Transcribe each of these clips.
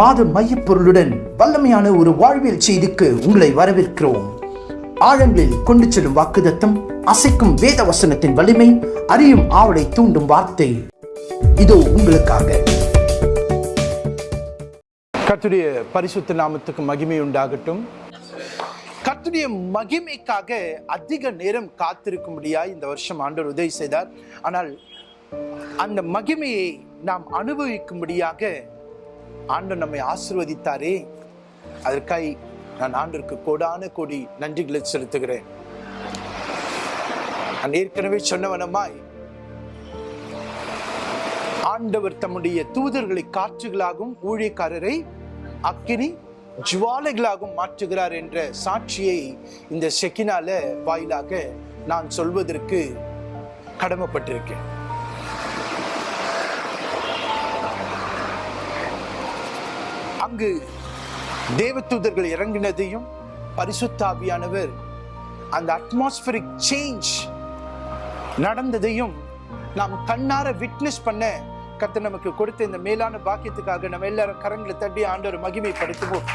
மாத மையப்பொருளுடன் வல்லமையான ஒரு வாழ்வியல் செய்திக்கு உங்களை வரவேற்கிறோம். ஆழங்களில் கொண்டு செல்லும் வாக்குதத்தம் அசைக்கும் வேத வசனத்தின் வலிமை அறியும் ஆவலை தூண்டும் வார்த்தை. இதோ உங்களுக்காக. கத்துடைய பரிசுத்த நாமத்துக்கு மகிமை உண்டாகட்டும். கத்துடைய மகிமைக்காக அதிக நேரம் காத்திருக்கும்படியா இந்த வருஷம் ஆண்டவர் உதவி செய்தார். ஆனால் அந்த மகிமையை நாம் அனுபவிக்கும்படியாக ஆண்டு நம்மை ஆசிர்வதித்தாரே. அதற்காய் நான் ஆண்டிற்கு கோடான கோடி நன்றிகளை செலுத்துகிறேன். நான் ஏற்கனவே சொன்னவனமாய் ஆண்டவர் தம்முடைய தூதர்களை காற்றுகளாகவும் ஊழியக்காரரை அக்கினி ஜுவாலைகளாகவும் மாற்றுகிறார் என்ற சாட்சியை இந்த செக்கினால வாயிலாக நான் சொல்வதற்கு கடமைப்பட்டிருக்கேன். அங்கு தேவதூதர்கள் இறங்கினதையும் பரிசுத்தாவியானவர் அந்த அட்மாஸ்பரிக் சேஞ்ச் நடந்ததையும் நாம் கண்ணார விட்னஸ் பண்ண கர்த்தர் நமக்கு கொடுத்த இந்த மேலான பாக்கியத்துக்காக நம்ம எல்லாரும் கரங்களை தட்டி ஆண்டவர் மகிமைப்படுத்துவோம்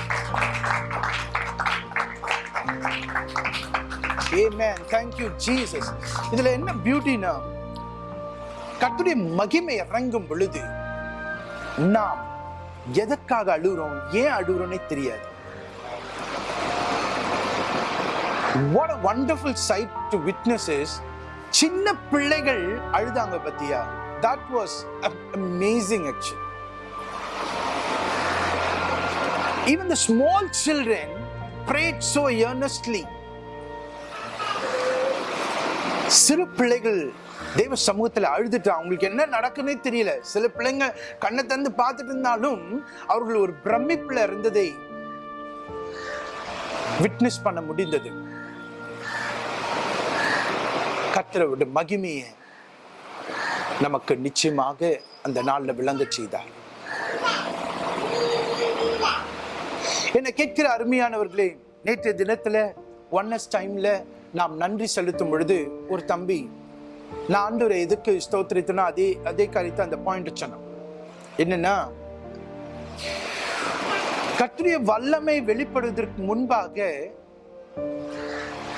Amen. Thank you, Jesus. இதுல என்ன பியூட்டினா கத்துடைய மகிமை இறங்கும் பொழுது நாம் எதற்காக அழுகிறோம் ஏன் அழுகிறோன்னே தெரியாது what a wonderful sight to witness is சின்ன பிள்ளைகள் அழுதாங்க பத்தியா that was a- amazing actually even the small children prayed so earnestly சிறு பிள்ளைகள் தெய்வ சமூகத்தில் அழுதுட்டு அவங்களுக்கு என்ன நடக்குன்னே தெரியல. சில பிள்ளைங்க கண்ணை தந்து பார்த்துட்டு இருந்தாலும் அவர்கள் ஒரு பிரமிப்பில் இருந்ததை விட்னஸ் பண்ண முடிந்தது. கர்த்தரோட மகிமையை நமக்கு நிச்சயமாக அந்த நாளில் விளங்க செய்தார். என்னை கேட்கிற அருமையானவர்களே நேற்றைய தினத்துல ஒன்னஸ் டைம்ல நாம் நன்றி செலுத்தும் பொழுது ஒரு தம்பி நான் ஒரு எதுக்கு ஸ்தோத்திரித்தனோ அதே அதே காரியத்தை அந்த பாயிண்ட் சொன்னோம் என்னன்னா கர்த்தருடைய வல்லமை வெளிப்படுவதற்கு முன்பாக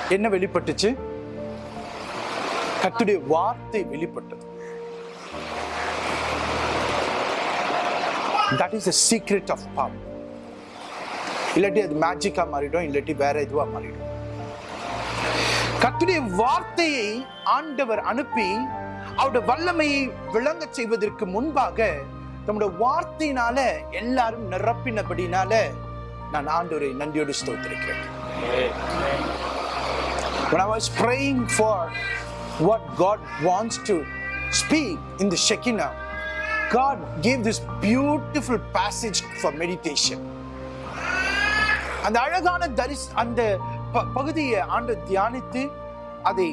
என்ன வெளிப்பட்டுச்சு? கத்துடைய வார்த்தை வெளிப்பட்டது. That is a secret of power இல்லாட்டி அது மேஜிக்காக மாறிடும் இல்லாட்டி வேற இதுவாக மாறிடும். கத்துடைய வார்த்தையை ஆண்டவர் அனுப்பி அவருடைய வல்லமையை விளங்க செய்வதற்கு முன்பாக தம்முடைய வார்த்தையினால எல்லாரும் நிரப்பினபடினால நான் ஆண்டவரை நன்றியோடு ஸ்தோத்திருக்கிறேன் When I was praying for what God wants to speak in the Shekinah, God gave this beautiful passage for meditation. அந்த அழகான தரிஸ் அந்த பகுதியை ஆண்டு தியானித்து அதை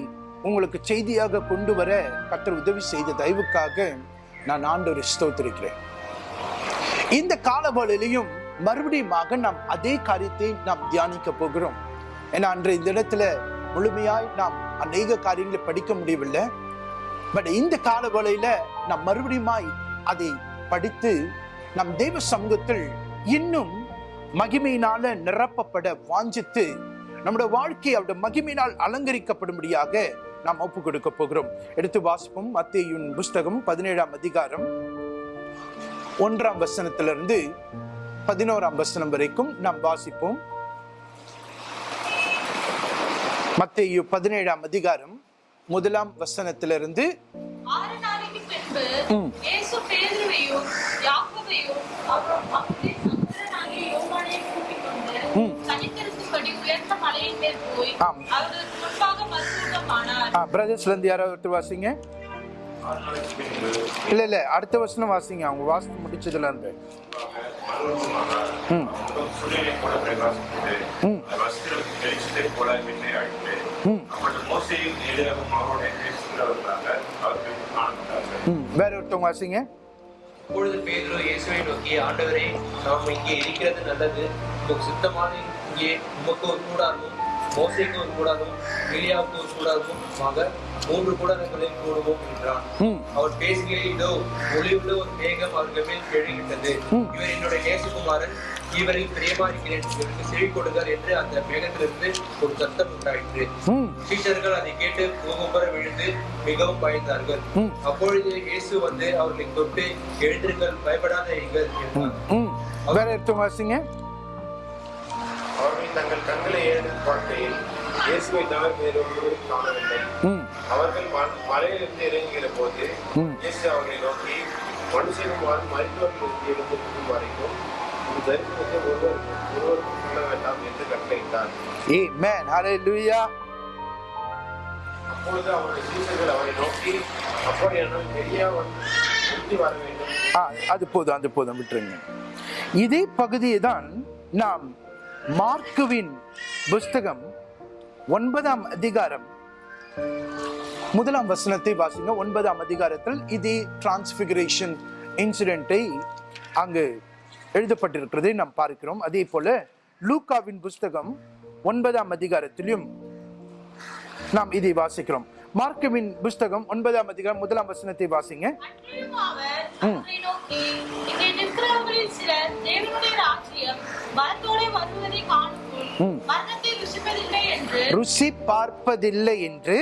உங்களுக்கு செய்தியாக கொண்டு வர கத்தர் உதவி செய்த தயவுக்காக நான் ஆண்டவரை ஸ்தோத்திருக்கிறேன். இந்த காலவழிலையும் மறுபடியுமாக நாம் அதே காரியத்தை நாம் தியானிக்க போகிறோம். ஏன்னா அன்றைய இந்த இடத்துல முழுமையாய் நாம் அநேக காரியங்களை படிக்க முடியவில்லை. பட் இந்த காலவழியில நாம் மறுபடியுமாய் அதை படித்து நம் தெய்வ சமூகத்தில் இன்னும் மகிமையினால நிரப்பப்பட வாஞ்சித்து நம்முடைய வாழ்க்கை அவருடைய மகிமையினால் அலங்கரிக்கப்படும்படியாக நாம் ஒப்பு கொடுக்க போகிறோம். எடுத்து வாசிப்போம். மத்தேயுன் புஸ்தகம் பதினேழாம் அதிகாரம் ஒன்றாம் வசனத்திலிருந்து பதினோராம் வசனம் வரைக்கும் நாம் வாசிப்போம். மத்தேயு பதினேழாம் அதிகாரம் முதலாம் வசனத்திலிருந்து ஆறு நாளைக்கு பின்பு பிரதர்ஸ்ல இருந்து யாராவது வாசிங்க? இல்ல இல்ல அடுத்த வசனம் வாசிங்க. அவங்க வாசித்து முடிச்சதுல இருந்து. ம். ம். ம். வேற ஒருத்தவங்க வாசிங்க. அப்பொழுது பேதுரு இயேசுவை நோக்கி ஆண்டவரே நாம் இங்கே இருக்கிறது நல்லது. சுத்தமான இங்கே உமக்கு ஒரு கூடாரமும் மோசைக்கு ஒரு கூடாதும் எலியாவுக்கு ஒரு கூடாதும் ஆக மூன்று கூடாரங்களை கூடுவோம் என்றான். அவர் பேசுகையில் இதோ ஒளிவுள்ள ஒரு மேகம் அவர்கள் மேல் எழுகின்றது ம். இவர் என்னுடைய நேசகுமாரன் இவரில் பிரியமாயிருக்கிறேன் இவருக்கு செவி கொடுங்கள் என்று அந்த மேகத்திலிருந்து ஒரு சத்தம் உண்டாயிற்று. சீஷர்கள் அதை கேட்டு பூகும்பர விழுந்து மிகவும் பயந்தார்கள். அப்பொழுது இயேசு வந்து அவர்களை தொட்டு எழுந்திருங்கள் பயப்படாதீர்கள் ம். என்றார். வேற எடுத்து வாசிங்க அவர்கள் தங்கள் கண்களை ஏழு பார்க்கையில் இயேசுவை தவிர வேறு ஒருவரும் காணவில்லை. அவர்கள் மலையிலிருந்து இறங்குகிற போது. இயேசு அவர்களை நோக்கி மனுஷகுமார் மருத்துவர்களுக்கு எழுந்திருக்கும் வரைக்கும் தரிசனத்தை ஒருவர் ஒருவருக்கும் சொல்ல வேண்டாம் என்று கட்டளையிட்டார். அப்பொழுது அவருடைய சீசர்கள் அவரை நோக்கி அப்படியானால் எளியா வந்து வர வேண்டும் அது போதும் அது போதும் விட்டுருங்க இதே பகுதியை தான் நாம் மார்க்குவின் புஸ்தகம் ஒன்பதாம் அதிகாரம். முதலாம் வசனத்தை வாசிங்க. ஒன்பதாம் அதிகாரத்தில் இதே டிரான்ஸ்பிகரேஷன் இன்சிடென்ட்டை அங்கு எழுதப்பட்டிருக்கிறதை நாம் பார்க்கிறோம். அதே போல லூக்காவின் புஸ்தகம் ஒன்பதாம் அதிகாரத்திலும் நாம் இதை வாசிக்கிறோம். மார்க்குவின் புஸ்தகம் ஒன்பதாம் அதிகாரம் முதலாம் வசனத்தை வாசிங்க. ருசி பார்ப்பதில்லை என்று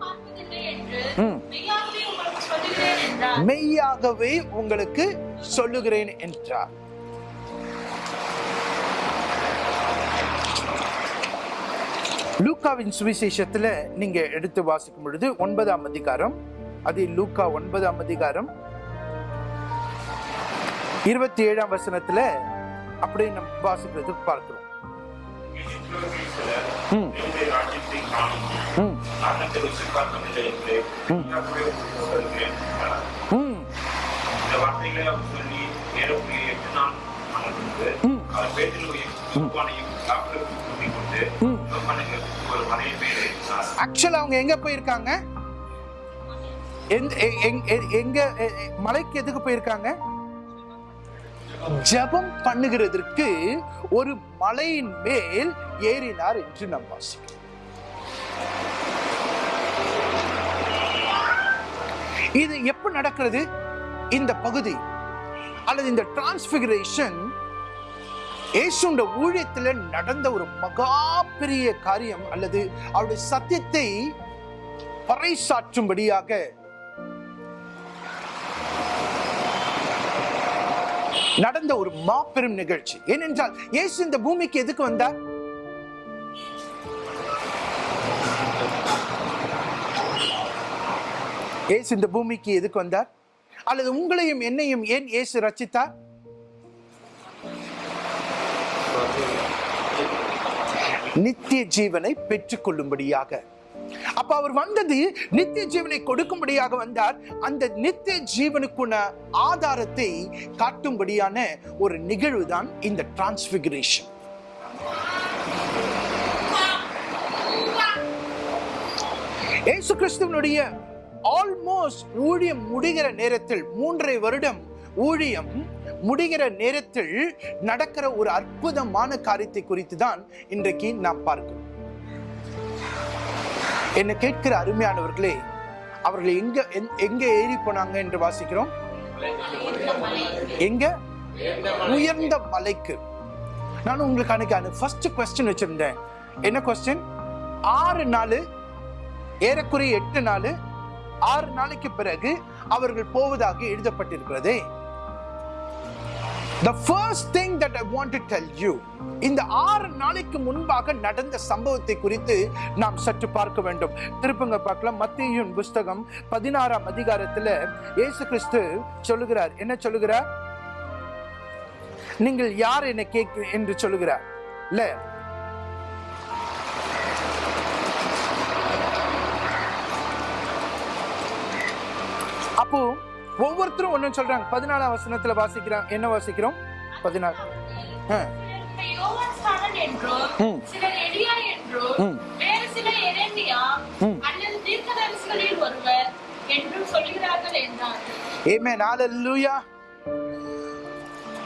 பார்ப்பதில்லை என்று ம். மெய்யாகவே உங்களுக்கு சொல்லுகிறேன் என்றார். மெய்யாகவே உங்களுக்கு சொல்லுகிறேன் என்றார். லூக்காவின் சுவிசேஷத்துல நீங்க எடுத்து வாசிக்கும் பொழுது ஒன்பதாம் அதிகாரம் அது லூக்கா ஒன்பதாம் அதிகாரம் இருபத்தி ஏழாம் வசனத்துல அப்படியே நம்ம வாசிக்கிறது பார்க்கிறோம் இஸ்ரவேலில் சிலர் ம். தேவனுடைய ராஜ்யத்தை காணும் ம், மரணத்தை ருசி பார்க்கவில்லை என்று ம். மெய்யாகவே உங்களுக்கு சொல்கிறேன் என்றார். ம், இந்த வார்த்தைகளை அவர் சொல்லி ஏறக்குறைய எட்டு நாள் ஆனதுக்கு ம். அவர் பேட்டிலையும் யோவானையும் யாக்கோபையும் கூட்டிக் கொண்டு ம். யோவானுக்கு ஒரு மலையை மேல் ஏறினார். ஆக்சுவலா அவங்க எங்க போயிருக்காங்க எங்க மலைக்கு எதுக்கு போயிருக்காங்க ஜெபம் பண்ணுகிறதற்கு ஒரு மலையின் மேல் ஏறினார் என்று நாம் வாசிக்கிறோம். இது எப்ப நடக்கிறது? இந்த பகுதி அல்லது இந்த டிரான்ஸ்பிகரேஷன் இயேசுண்ட ஊழியத்தில் நடந்த ஒரு மகா பெரிய காரியம் அல்லது அவருடைய சத்தியத்தை பறைசாற்றும்படியாக நடந்த ஒரு மாபெரும் நிகழ்ச்சி. ஏனென்றால் இயேசு இந்த பூமிக்கு எதுக்கு வந்தார்? இயேசு இந்த பூமிக்கு எதுக்கு வந்தார்? அல்லது உங்களையும் என்னையும் ஏன் இயேசு ரச்சித்தார் நித்திய ஜீவனை பெற்றுக்கொள்ளும்படியாக. அப்ப அவர் வந்தது நித்திய ஜீவனை கொடுக்கும்படியாக வந்தார். அந்த நித்திய ஜீவனுக்குள்ள ஆதாரத்தை காட்டும்படியான ஒரு நிகழ்வு தான் இந்த டிரான்ஸ்பிகரேஷன் ஏசு கிறிஸ்துவனுடைய ஆல்மோஸ்ட் ஊழியம் முடிகிற நேரத்தில் மூன்றரை வருடம் ஊழியம் முடிகிற நேரத்தில் நடக்கிற ஒரு அற்புதமான காரியத்தை குறித்து தான் இன்றைக்கு நாம் பார்க்கிறோம். என்னை கேட்கிற அருமையானவர்களே அவர்கள் எங்க எந்- எங்க ஏறி போனாங்க என்று வாசிக்கிறோம். எங்க? உயர்ந்த மலைக்கு. நான் உங்களுக்கு அன்னைக்கு ஃபர்ஸ்ட் கொஸ்டின் வச்சிருந்தேன். என்ன கொஸ்டின் ஆறு நாள் ஏறக்குறைய எட்டு நாள் ஆறு நாளைக்கு பிறகு அவர்கள் போவதாக எழுதப்பட்டிருக்கிறதே. The first thing that I want to tell you இந்த ஆறு நாளைக்கு முன்பாக நடந்த சம்பவத்தை குறித்து நாம் சற்று பார்க்க வேண்டும். திருப்பங்க பார்க்கலாம். மத்தியின் புஸ்தகம் பதினாறாம் அதிகாரத்தில் இயேசு கிறிஸ்து சொல்லுகிறார். என்ன சொல்லுகிறார்? நீங்கள் யார் என்னை கேட்க என்று சொல்லுகிறார். இல்ல அப்போ ஒவ்வொருத்தரும் ஒண்ணு சொல்றாங்க. பதினாலாம் வசனத்துல வாசிக்கிறாங்க என்ன வாசிக்கிறோம்? பதினாறு.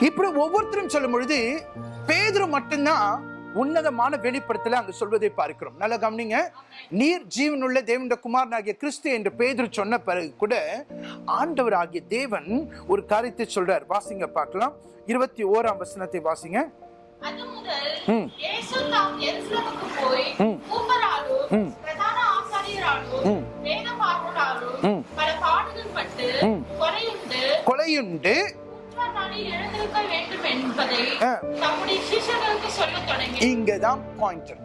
இப்படி ஒவ்வொருத்தரும் சொல்லும் பொழுது பேதுரு மட்டும்தான் உன்னதமான வெளிப்படுத்தல அங்க சொல்வதை பார்க்கிறோம். நல்லா கவனிங்க. நீர் ஜீவனுள்ள தேவனுடைய குமாரனாகிய கிறிஸ்து என்று பேதுரு சொன்ன பிறகு கூட ஆண்டவர் ஆகிய தேவன் ஒரு காரியத்தை சொல்றார். வாசிங்க பார்க்கலாம். இருபத்தி ஓராம் வசனத்தை வாசிங்க. கொலையுண்டு. இங்கதான் பாயிண்ட் இருக்கு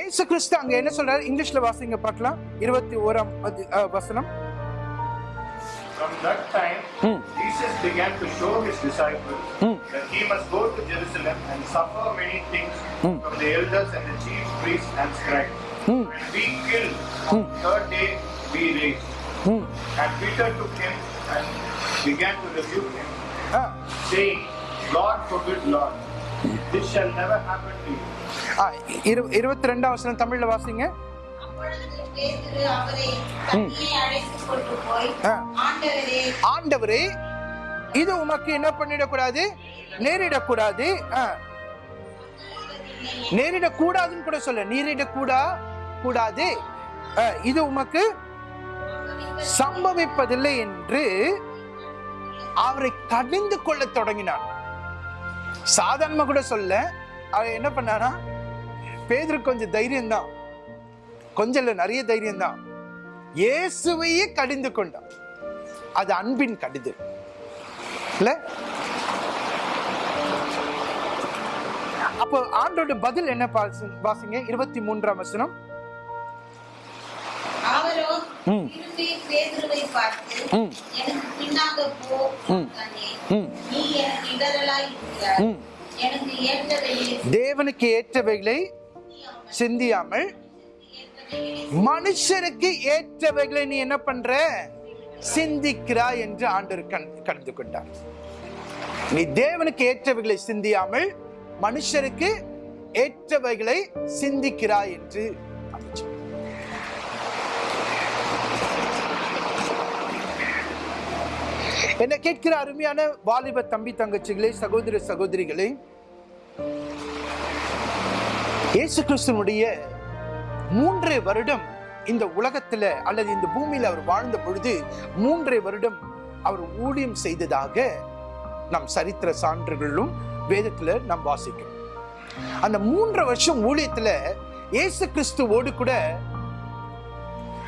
ஏசு கிறிஸ்து அங்க என்ன சொல்றாரு இங்கிலீஷ்ல வாசிங்க பார்க்கலாம் இருபத்தி ஓராம் வசனம் From that time, Hmm. Jesus began to show his disciples Hmm. that he must go to Jerusalem and suffer many things Hmm. from the elders and the chief priests and Hmm. and be killed, Hmm. on the third day be raised. ம். And Peter took him and began to rebuke him, ah. saying, Lord forbid, Lord, this shall never happen to you. ஆ, இரு- இருபத்தி ரெண்டாம் வசனம் தமிழ்ல வாசிங்க. ஆண்டவரே ஆண்டவரே இது உமக்கு என்ன பண்ணிடக்கூடாது நேரிடக்கூடாது ஆ. நேரிடக்கூடாதுன்னு கூட சொல்ல நேரிடக்கூடா கூடாது. இது உமக்கு சம்பவிப்பதில்லை என்று அவரை கடிந்து கொள்ள தொடங்கினார். சாதாரணமா கூட சொல்ல அவர் என்ன பண்ணானா பேதரு கொஞ்சம் தைரியம் தான் கொஞ்சம் இல்லை நிறைய தைரியம் தான் இயேசுவையே கடிந்து கொண்டான். அது அன்பின் கடிதல் இல்லை? அப்போ ஆண்டோட பதில் என்ன வாசிங்க இருபத்தி மூன்றாம் வசனம் அவரோ. திரும்பி பேதுருவை பார்த்து. எனக்கு பின்னாக போ. நீ எனக்கு இடரலாய். எனக்கு தேவனுக்கு ஏற்றவைகளை சிந்தியாமல் மனுஷருக்கு ஏற்றவைகளை நீ என்ன பண்ற சிந்திக்கிறாய் என்று ஆண்டவர் கண்டு கொண்டார் நீ தேவனுக்கு ஏற்றவைகளை சிந்தியாமல் மனுஷருக்கு ஏற்றவைகளை சிந்திக்கிறாய் என்று அவர் என்ன கேட்கிற அருமையான வாலிப தம்பி தங்கச்சிகளே சகோதர சகோதரிகளே இயேசு கிறிஸ்துவனுடைய மூன்றரை வருடம் இந்த உலகத்துல அல்லது இந்த பூமியில அவர் வாழ்ந்த பொழுது மூன்றரை வருடம் அவர் ஊழியம் செய்ததாக நம் சரித்திர சான்றுகளிலும் வேதத்தில் நாம் வாசிக்கிறோம். அந்த மூன்றரை வருஷம் ஊழியத்தில் இயேசு கிறிஸ்துவோடு கூட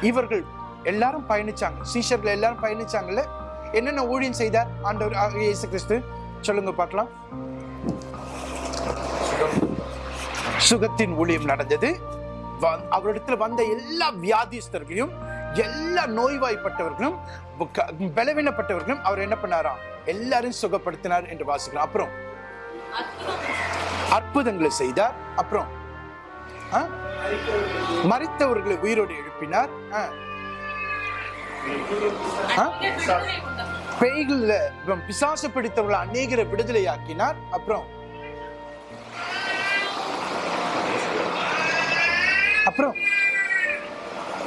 இவர்கள் எல்லாரும் பயணிச்சாங்க. சீஷர்கள் எல்லாரும் பயணிச்சாங்கல்ல? என்னென்ன ஊழியம் செய்தார் ஆண்டவர் இயேசு கிறிஸ்து? சொல்லுங்க பார்க்கலாம். சுகத்தின் ஊழியம் நடந்தது. அவரிடத்துல வந்த எல்லா வியாதிஸ்தர்களையும் எல்லா நோய்வாய்ப்பட்டவர்களும் க- பலவீனப்பட்டவர்களும் அவர் என்ன பண்ணாராம்? எல்லாரும் சுகப்படுத்தினார் என்று வாசிக்கிறோம். அப்புறம் அற்புதங்களை செய்தார். அப்புறம் ஆ? மரித்தவர்களை உயிரோடு எழுப்பினார். இவன் பிசாசு பிடித்தவர்களை அநேகரை விடுதலையாக்கினார். அப்புறம் அப்புறம்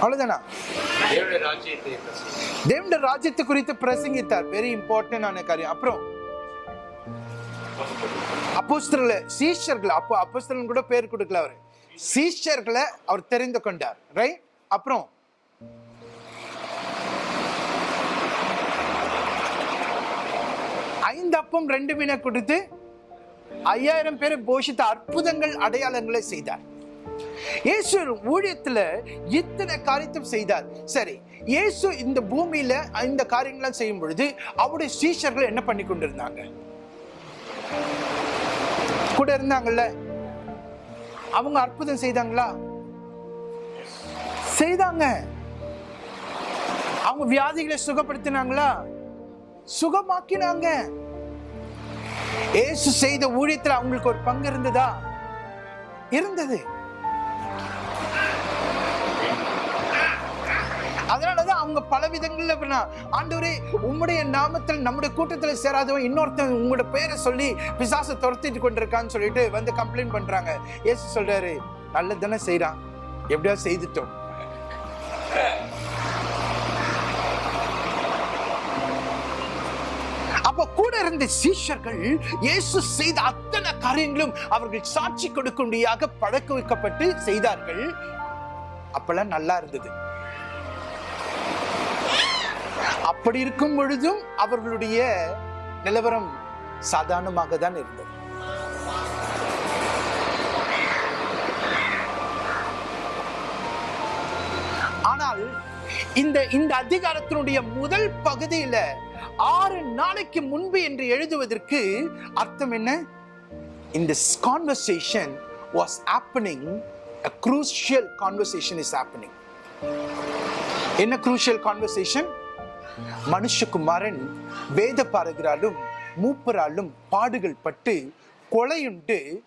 அவ்வளவுதானா. தேவனுடைய ராஜ்யத்தை குறித்து பிரசங்கித்தார். வெரி இம்பார்ட்டன்டான காரியம். அப்புறம் அப்போஸ்தலர்களை சீஷர்கள் அப்போ அப்போஸ்தலன் கூட பேர் கொடுக்கல அவர். சீஷர்களை அவர் தெரிந்து கொண்டார். ரைட் அப்புறம் ஐந்து அப்பம் ரெண்டு மீனை கொடுத்து ஐயாயிரம் பேரை போஷித்த அற்புதங்கள் அடையாளங்களை செய்தார். இயேசு ஊழியத்துல இத்தனை காரியத்தையும் செய்தார். சரி இயேசு இந்த பூமியில இந்த காரியங்கள்லாம் செய்யும் பொழுது அவருடைய சீஷர்கள் என்ன பண்ணி கொண்டிருந்தாங்க? கூட இருந்தாங்கல்ல? அவங்க அற்புதம் செய்தாங்களா? செய்தாங்க. அவங்க வியாதிகளை சுகப்படுத்தினாங்களா? சுகமாக்கினாங்க. இயேசு செய்த ஊழியத்தில் அவங்களுக்கு ஒரு பங்கு இருந்ததா? இருந்தது. அவங்க பல விதங்கள்ல ஆண்டவரே உம்முடைய நாமத்தில் நம்முடைய கூட்டத்தில் சேராதவன் இன்னொருத்தன் உங்களோட பேரை சொல்லி பிசாசை துரத்திட்டு கொண்டிருக்கான்னு சொல்லிட்டு வந்து கம்ப்ளைண்ட் பண்றாங்க. ஏசு சொல்றாரு நல்லது தானே செய்யறான் எப்படியா செய்துட்டோம். அப்ப கூட இருந்த சீஷர்கள் இயேசு செய்த அத்தனை காரியங்களும் அவர்கள் சாட்சி கொடுக்கும்படியாக பழக்க வைக்கப்பட்டு செய்தார்கள். அப்பெல்லாம் நல்லா இருந்தது. அப்படி இருக்கும் பொழுதும் அவர்களுடைய நிலவரம் சாதாரணமாக தான் இருந்தது. ஆனால் இந்த இந்த அதிகாரத்தினுடைய முதல் பகுதியில ஆறு நாளைக்கு முன்பு என்று எழுதுவதற்கு அர்த்தம் என்ன? இந்த conversation was opening a crucial conversation is opening என்ன குரூஷியல் கான்வர்சேஷன் மனுஷகுமாரன் வேத பாரகராலும் மூப்பராலும் பாடுகள் பட்டு கொலையுண்டு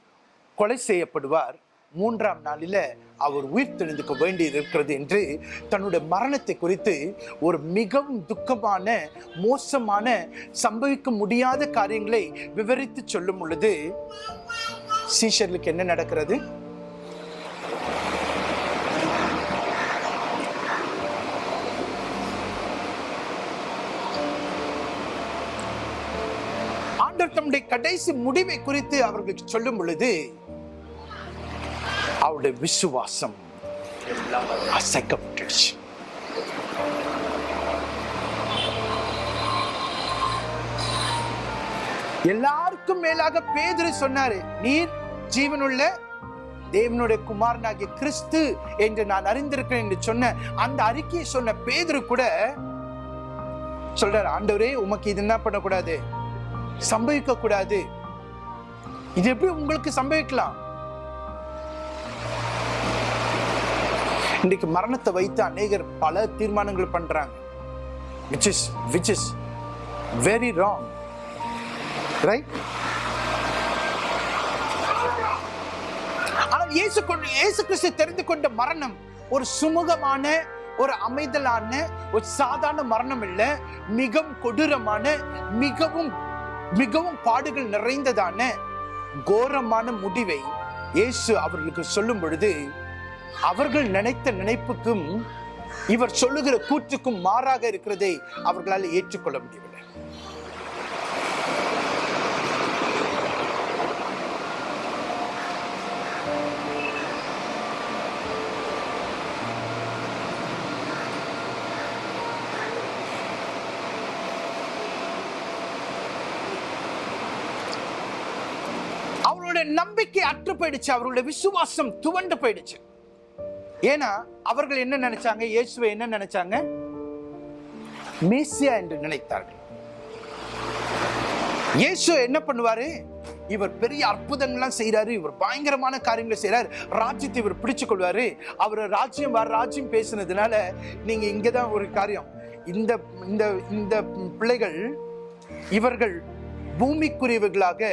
கொலை செய்யப்படுவார். மூன்றாம் நாளில் அவர் உயிர் தெளிந்துக்க வேண்டியது இருக்கிறது என்று தன்னுடைய மரணத்தை குறித்து ஒரு மிகவும் துக்கமான மோசமான சம்பவிக்க முடியாத காரியங்களை விவரித்து சொல்லும் பொழுது சீஷர்களுக்கு என்ன நடக்கிறது? தம்முடைய கடைசி முடிவை குறித்து அவர்களுக்கு சொல்லும் பொழுது அவருடைய விசுவாசம் அசைக்கப்பட்டுச்சு எல்லாருக்கும் மேலாக பேதுரு சொன்னாரு நீர் ஜீவனுள்ள தேவனுடைய குமாரனாகிய கிறிஸ்து என்று நான் அறிந்திருக்கிறேன் என்று சொன்ன அந்த அறிக்கையை சொன்ன பேதுரு கூட சொல்றாரு ஆண்டவரே உமக்கு இது என்ன பண்ணக்கூடாது? சம்பவிக்க கூடாது இது எப்படி உங்களுக்கு சம்பவிக்கலாம்? இன்னைக்கு மரணத்தை வைத்து அநேகர் பல தீர்மானங்கள் பண்றாங்க. Which is which is very wrong right ஆனால் இயேசு இயேசு கிறிஸ்து தெரிந்து கொண்ட மரணம் ஒரு சுமூகமான ஒரு அமைதலான ஒரு சாதாரண மரணம் இல்லை மிகவும் கொடூரமான மிகவும் மிகவும் பாடுகள் நிறைந்ததான கோரமான முடிவை இயேசு அவர்களுக்கு சொல்லும் பொழுது அவர்கள் நினைத்த நினைப்புக்கும் இவர் சொல்லுகிற கூற்றுக்கும் மாறாக இருக்கிறதை அவர்களால் ஏற்றுக்கொள்ள முடியவில்லை. நம்பிக்கை அற்று போயிடுச்சு அவர்களுடைய விசுவாசம் துவண்டு போயிடுச்சு. ஏன்னா அவர்கள் என்ன நினைச்சாங்க? இயேசுவை என்ன நினைச்சாங்க? மேசியா என்று நினைத்தார்கள். இயேசு என்ன பண்ணுவாரு? இவர் பெரிய அற்புதங்கள்லாம் செய்யறாரு இவர் பயங்கரமான காரியங்களை செய்யறாரு ராஜ்யத்தை இவர் பிடிச்சு கொள்வாரு. அவர் ராஜ்யம் வர ராஜ்யம் பேசுனதுனால நீங்க இங்கதான் ஒரு காரியம். இந்த இந்த இந்த பிள்ளைகள் இவர்கள் பூமிக்குரியவர்களாக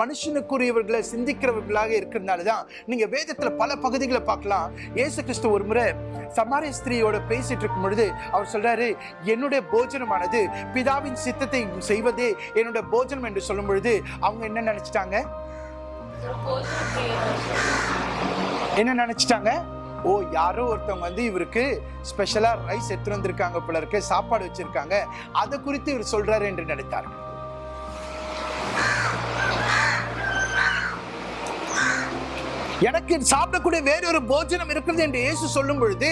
மனுஷனுக்குரியவர்களை சிந்திக்கிறவர்களாக இருக்கிறதுனால தான் நீங்கள் வேதத்தில் பல பகுதிகளை பார்க்கலாம். ஏசு கிறிஸ்து ஒரு முறை சமாரிய ஸ்திரீயோட பேசிட்டு இருக்கும் பொழுது அவர் சொல்றாரு என்னுடைய போஜனமானது பிதாவின் சித்தத்தை செய்வதே என்னுடைய போஜனம் என்று சொல்லும் பொழுது அவங்க என்ன நினைச்சிட்டாங்க? என்ன நினைச்சிட்டாங்க? ஓ யாரோ ஒருத்தவங்க வந்து இவருக்கு ஸ்பெஷலாக ரைஸ் எடுத்துகிட்டு வந்திருக்காங்க போல இருக்கு சாப்பாடு வச்சுருக்காங்க. அதை குறித்து இவர் சொல்கிறாரு என்று நினைத்தார்கள். うまいわ。எனக்கு சாப்பிடக்கூடிய வேறொரு போஜனம் இருக்கிறது என்று இயேசு சொல்லும் பொழுது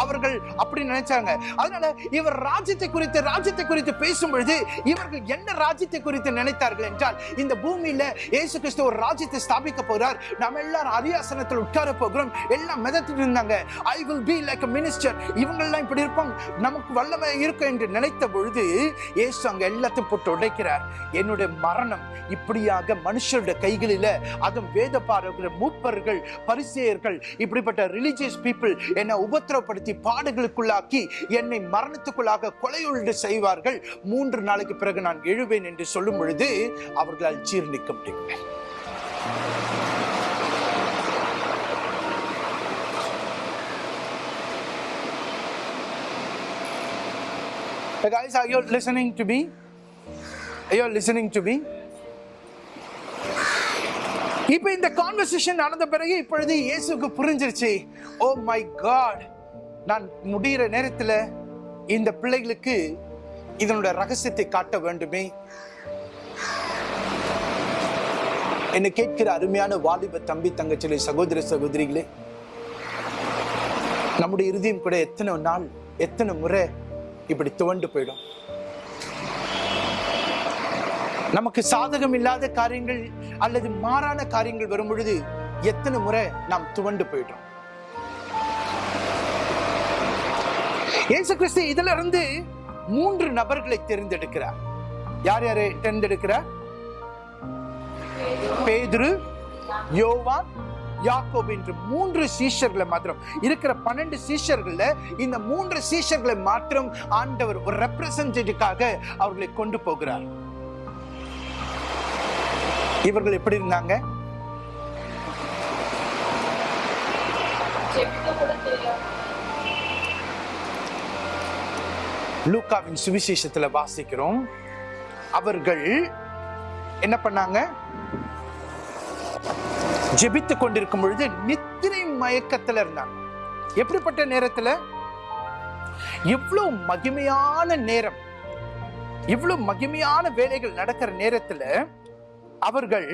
அவர்கள் அப்படி நினைச்சாங்க. அதனால இவர் ராஜ்யத்தை குறித்து ராஜ்யத்தை குறித்து பேசும் பொழுது இவர்கள் என்ன ராஜ்யத்தை குறித்து நினைத்தார்கள் என்றால் இந்த பூமியில இயேசு கிறிஸ்து ஒரு ராஜ்யத்தை ஸ்தாபிக்க போறார். நம்ம எல்லாரும் அரியாசனத்தில் உட்கார போகிறோம். எல்லாம் மிதத்துட்டு இருந்தாங்க. I will be like a minister இவங்கெல்லாம் இப்படி இருப்பாங்க. நமக்கு வல்லமை இருக்கும் என்று நினைத்த பொழுது இயேசு அங்க எல்லாத்தையும் போட்டு உடைக்கிறார். என்னுடைய மரணம் இப்படியாக மனுஷருடைய கைகளில அதுவும் வேத பாரகர்கள் மூப்பர்கள் பரிசேயர்கள் இப்படிப்பட்ட ரிலிஜியஸ் பீப்புள் என்னை உபத்திரப்படுத்தி பாடுகளுக்குள்ளாக்கி என்னை மரணத்துக்குள்ளாக கொலையுண்டு செய்வார்கள் மூன்று நாளைக்கு பிறகு நான் எழுவேன் என்று சொல்லும் பொழுது அவர்களால் ஜீர்ணிக்க முடியவில்லை Hey guys, are you listening to me? Are you listening to me? இப்போ இந்த கான்வர்சேஷன் நடந்த பிறகு இப்பொழுது இயேசுக்கு புரிஞ்சிருச்சு. ஓ மை காட் நான் முடிகிற நேரத்தில் இந்த பிள்ளைகளுக்கு இதனுடைய ரகசியத்தை காட்ட வேண்டுமே. என்னை கேட்கிற அருமையான வாலிப தம்பி தங்கச்சிலே சகோதர சகோதரிகளே நம்முடைய இறுதியும் கூட எத்தனை நாள் எத்தனை முறை இப்படி துவண்டு போயிடும். நமக்கு சாதகம் இல்லாத காரியங்கள் அல்லது மாறான காரியங்கள் வரும் பொழுது எத்தனை முறை நாம் துவண்டு போயிடுறோம் இயேசு கிறிஸ்து இதுல இருந்து மூன்று நபர்களை தேர்ந்தெடுக்கிறார். யார் யாரை தேர்ந்தெடுக்கிறார்? பேதுரு யோவான் யாக்கோப் என்று மூன்று சீஷர்களை மாத்திரம். இருக்கிற பன்னெண்டு சீஷர்கள்ல இந்த மூன்று சீஷர்களை மாத்திரம் ஆண்டவர் ஒரு ரெப்ரசன்டேட்டிவ்காக அவர்களை கொண்டு போகிறார். இவர்கள் எப்படி இருந்தாங்க? ஜெபிக்க லூக்காவின் சுவிசேஷத்துல வாசிக்கிறோம். அவர்கள் என்ன பண்ணாங்க? ஜெபித்து கொண்டிருக்கும் பொழுது நித்திரை மயக்கத்துல இருந்தாங்க. எப்படிப்பட்ட நேரத்துல? இவ்வளவு மகிமையான நேரம் இவ்வளவு மகிமையான வேலைகள் நடக்கிற நேரத்துல அவர்கள்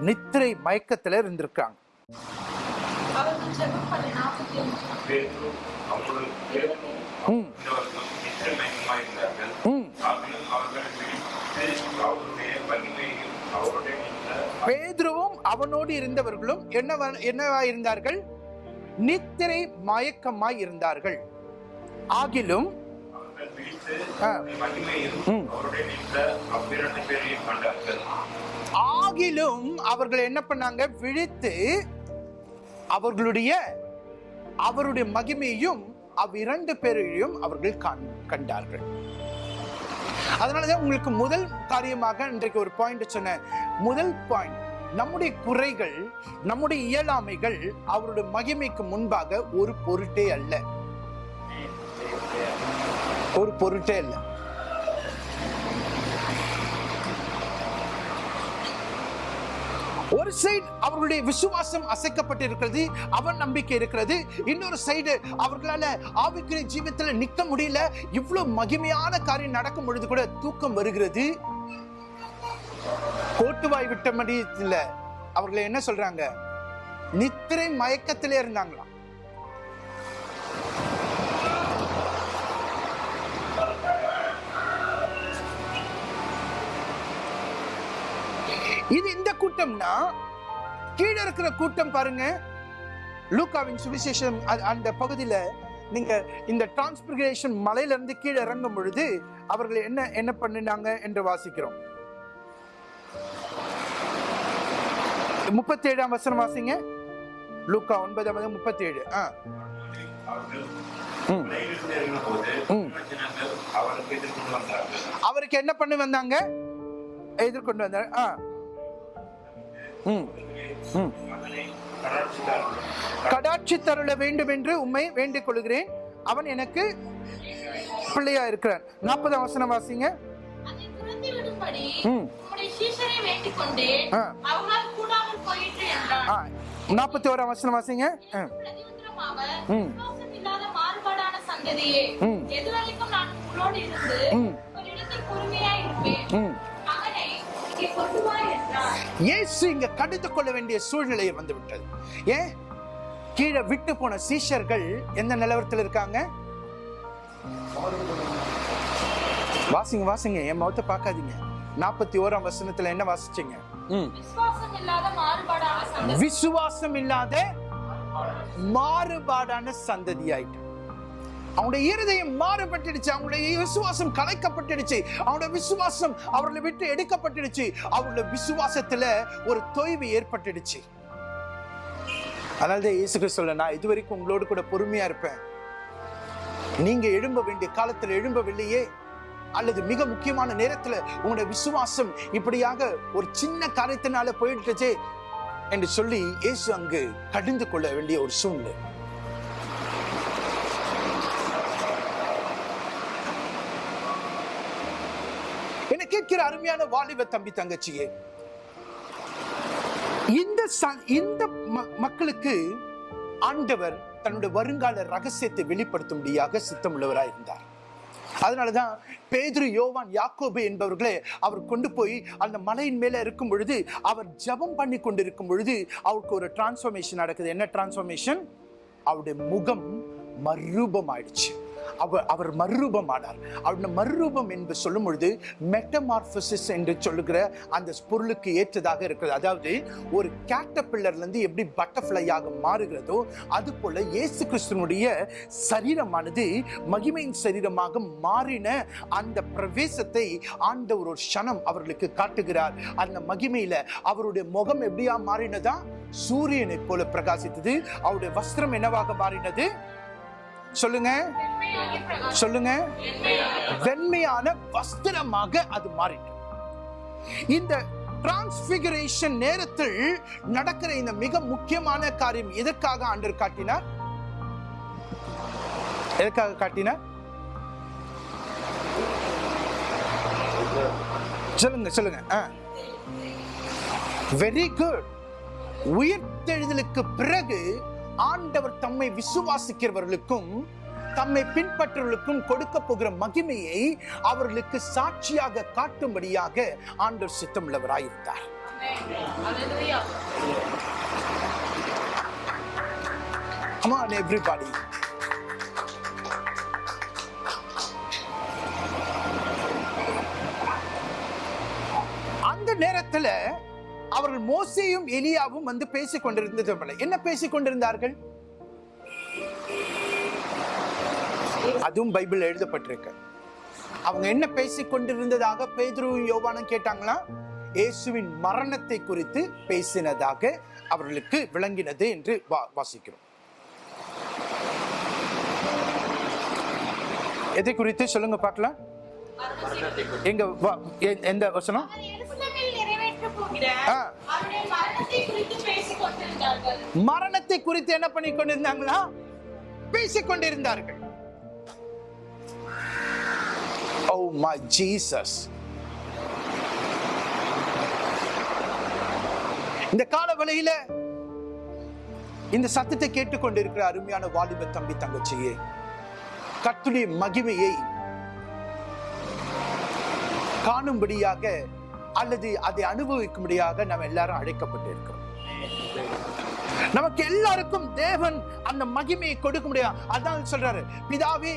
நித்திரை மயக்கத்துல இருந்திருக்காங்க பேதுருவும் அவனோடு இருந்தவர்களும் என்னவா என்னவா இருந்தார்கள் நித்திரை மயக்கமாய் இருந்தார்கள். ஆகிலும் ஆகிலும் அவர்கள் என்ன பண்ணாங்க? விழித்து அவர்களுடைய அவருடைய மகிமையும் அவ்விரண்டு பேரையும் அவர்கள் கண்டார்கள். அதனாலதான் உங்களுக்கு முதல் காரியமாக இன்றைக்கு ஒரு பாயிண்ட் சொன்னேன். முதல் பாயிண்ட் நம்முடைய குறைகள் நம்முடைய இயலாமைகள் அவருடைய மகிமைக்கு முன்பாக ஒரு பொருட்டே அல்ல. ஒரு பொருட்டே இல்லை. ஒரு சைடு அவர்களுடைய விசுவாசம் அசைக்கப்பட்டிருக்கிறது அவன் நம்பிக்கை இருக்கிறது. இன்னொரு சைடு அவர்களால ஆவிக்குரிய ஜீவித்துல நிற்க முடியல. இவ்வளவு மகிமையான காரியம் நடக்கும் பொழுது கூட தூக்கம் வருகிறது. கோட்டுவாய் விட்டபடி இல்ல அவர்களை என்ன சொல்றாங்க? நித்திரை மயக்கத்திலே இருந்தாங்களாம். இது இந்த கூட்டம்னா கீழே இருக்கிற கூட்டம் பாருங்க. லூக்காவின் சுவிசேஷம் அந்த பகுதியில நீங்க இந்த டிரான்ஸ்பிரேஷன் மலையில இருந்து கீழே இறங்கும் பொழுது அவர்கள் என்ன என்ன பண்ணினாங்க என்று வாசிக்கிறோம். முப்பத்தி ஏழாம் வசனம் வாசிங்க. லூக்கா ஒன்பதாம் முப்பத்தி ஏழு ஆ. மலையிலிருந்து அவருக்கு என்ன பண்ணி வந்தாங்க? எதிர்கொண்டு வந்தாங்க ஆ. கடாட்சி தருள வேண்டும் என்று உம்மை வேண்டிக் கொள்கிறேன். அவன் எனக்கு பிள்ளையா இருக்கிறான். நாற்பதாம் வசனம் வாசிங்க. நாற்பத்தி ஓராம் வசனம் வாசிங்க. சந்ததியே. எதுவரைக்கும் நான் உங்களோடு இருந்து பொறுமையா இருப்பேன். இயேசு இங்க கடிந்து கொள்ள வேண்டிய சூழ்நிலை வந்து விட்டது ஏன்? கீழே விட்டு போன சீஷர்கள் எந்த நிலவரத்தில் இருக்காங்க? வாசிங்க வாசிங்க. என் முகத்தை பார்க்காதீங்க. நாற்பத்தி ஓராம் வசனத்துல என்ன வாசிச்சீங்க? ம். விசுவாசம் இல்லாத மாறுபாடான சந்ததி. விசுவாசம் இல்லாத மாறுபாடான சந்ததி ஆயிட்டு அவனுடைய இருதயம் மாறுபட்டுடுச்சு அவனுடைய விசுவாசம் கலைக்கப்பட்டுடுச்சு அவனுடைய விசுவாசம் அவர்களை விட்டு எடுக்கப்பட்டுடுச்சு அவருடைய விசுவாசத்துல ஒரு தொய்வு ஏற்பட்டுடுச்சு. அதனால தான் இயேசு சொல்ல நான் இதுவரைக்கும் உங்களோடு கூட பொறுமையா இருப்பேன். நீங்க எழும்ப வேண்டிய காலத்துல எழும்பவில்லையே அல்லது மிக முக்கியமான நேரத்துல உங்களுடைய விசுவாசம் இப்படியாக ஒரு சின்ன காரியத்தினால போயிட்டுச்சே என்று சொல்லி இயேசு அங்கு கடிந்து கொள்ள வேண்டிய ஒரு சூழ்நிலை என்ன கேட்கிற அருமையான வாலிப தம்பி தங்கச்சியே இந்த இந்த மக்களுக்கு ஆண்டவர் தன்னுடைய வருங்கால ரகசியத்தை வெளிப்படுத்தும்படியாக சித்தமுள்ளவராக இருந்தார். அதனாலதான் பேதுரு யோவான் யாக்கோபு என்பவர்களே அவர் கொண்டு போய் அந்த மலையின் மேல இருக்கும் பொழுது அவர் ஜெபம் பண்ணி கொண்டிருக்கும் பொழுது அவருக்கு ஒரு டிரான்ஸ்ஃபர்மேஷன் நடக்குது. என்ன டிரான்ஸ்ஃபர்மேஷன் அவருடைய முகம் மறுரூபம் ஆயிடுச்சு அவர் அவர் மறுரூபமானார். அவருடைய மறுரூபம் என்று சொல்லும் பொழுது மெட்டமார்பசிஸ் என்று சொல்லுகிற அந்த பொருளுக்கு ஏற்றதாக இருக்கிறது. அதாவது ஒரு கேட்டபில்லர்லேருந்து எப்படி பட்டர்ஃப்ளையாக மாறுகிறதோ அது போல இயேசு கிறிஸ்துவனுடைய சரீரமானது மகிமையின் சரீரமாக மாறின அந்த பிரவேசத்தை ஆண்டவர் ஒரு க்ஷணம் அவர்களுக்கு காட்டுகிறார். அந்த மகிமையில அவருடைய முகம் எப்படியா மாறினதா? சூரியனை போல பிரகாசித்தது. அவருடைய வஸ்திரம் என்னவாக மாறினது? சொல்லுங்க. சொல்லுங்க. வெண்மையான வஸ்திரமாக அது மாறிட்டு. இந்த டிரான்ஸ்பிகரேஷன் நேரத்தில் நடக்கிற இந்த மிக முக்கியமான காரியம் எதற்காக ஆண்டர் காட்டினார்? எதற்காக காட்டினார்? சொல்லுங்க சொல்லுங்க. வெரி குட் உயிர்த்தெழுதலுக்கு பிறகு ஆண்டவர் தம்மை விசுவாசிக்கிறவர்களுக்கும் தம்மை பின்பற்றவர்களுக்கும் கொடுக்க போகிற மகிமையை அவர்களுக்கு சாட்சியாக காட்டும்படியாக ஆண்டவர் சித்தம் உள்ளவராயிருந்தார் Come அந்த நேரத்துல அவர்கள் மோசேயும் எலியாவும் வந்து பேசிக் கொண்டிருந்தது. என்ன பேசிக் கொண்டிருந்தார்கள் அதுவும் பைபிள் எழுதப்பட்டிருக்கு. அவங்க என்ன பேசிக் கொண்டிருந்ததாக பேதுருவும் யோவானும் கேட்டாங்களா? இயேசுவின் மரணத்தை குறித்து பேசினதாக அவர்களுக்கு விளங்கினது என்று வா- வாசிக்கிறோம். எதை குறித்து சொல்லுங்க பார்க்கலாம். எங்க வா- எ- எந்த வசனம்? மரணத்தை குறித்து என்ன பண்ணி கொண்டிருந்தாங்களா பேசிக் கொண்டிருந்தார்கள் ஓ மை ஜீசஸ் இந்த கால வேளையில இந்த சத்தத்தை கேட்டுக்கொண்டிருக்கிற அருமையான வாலிப தம்பி தங்கச்சியே கர்த்தருடைய மகிமையை காணும்படியாக அல்லது அதை அனுபவிக்கும்படியாக நாம் எல்லாரும் அழைக்கப்பட்டிருக்கிறோம். நமக்கு எல்லாருக்கும் தேவன் அந்த மகிமையை கொடுக்க முடியாது அதான் சொல்றாரு. பிதாவே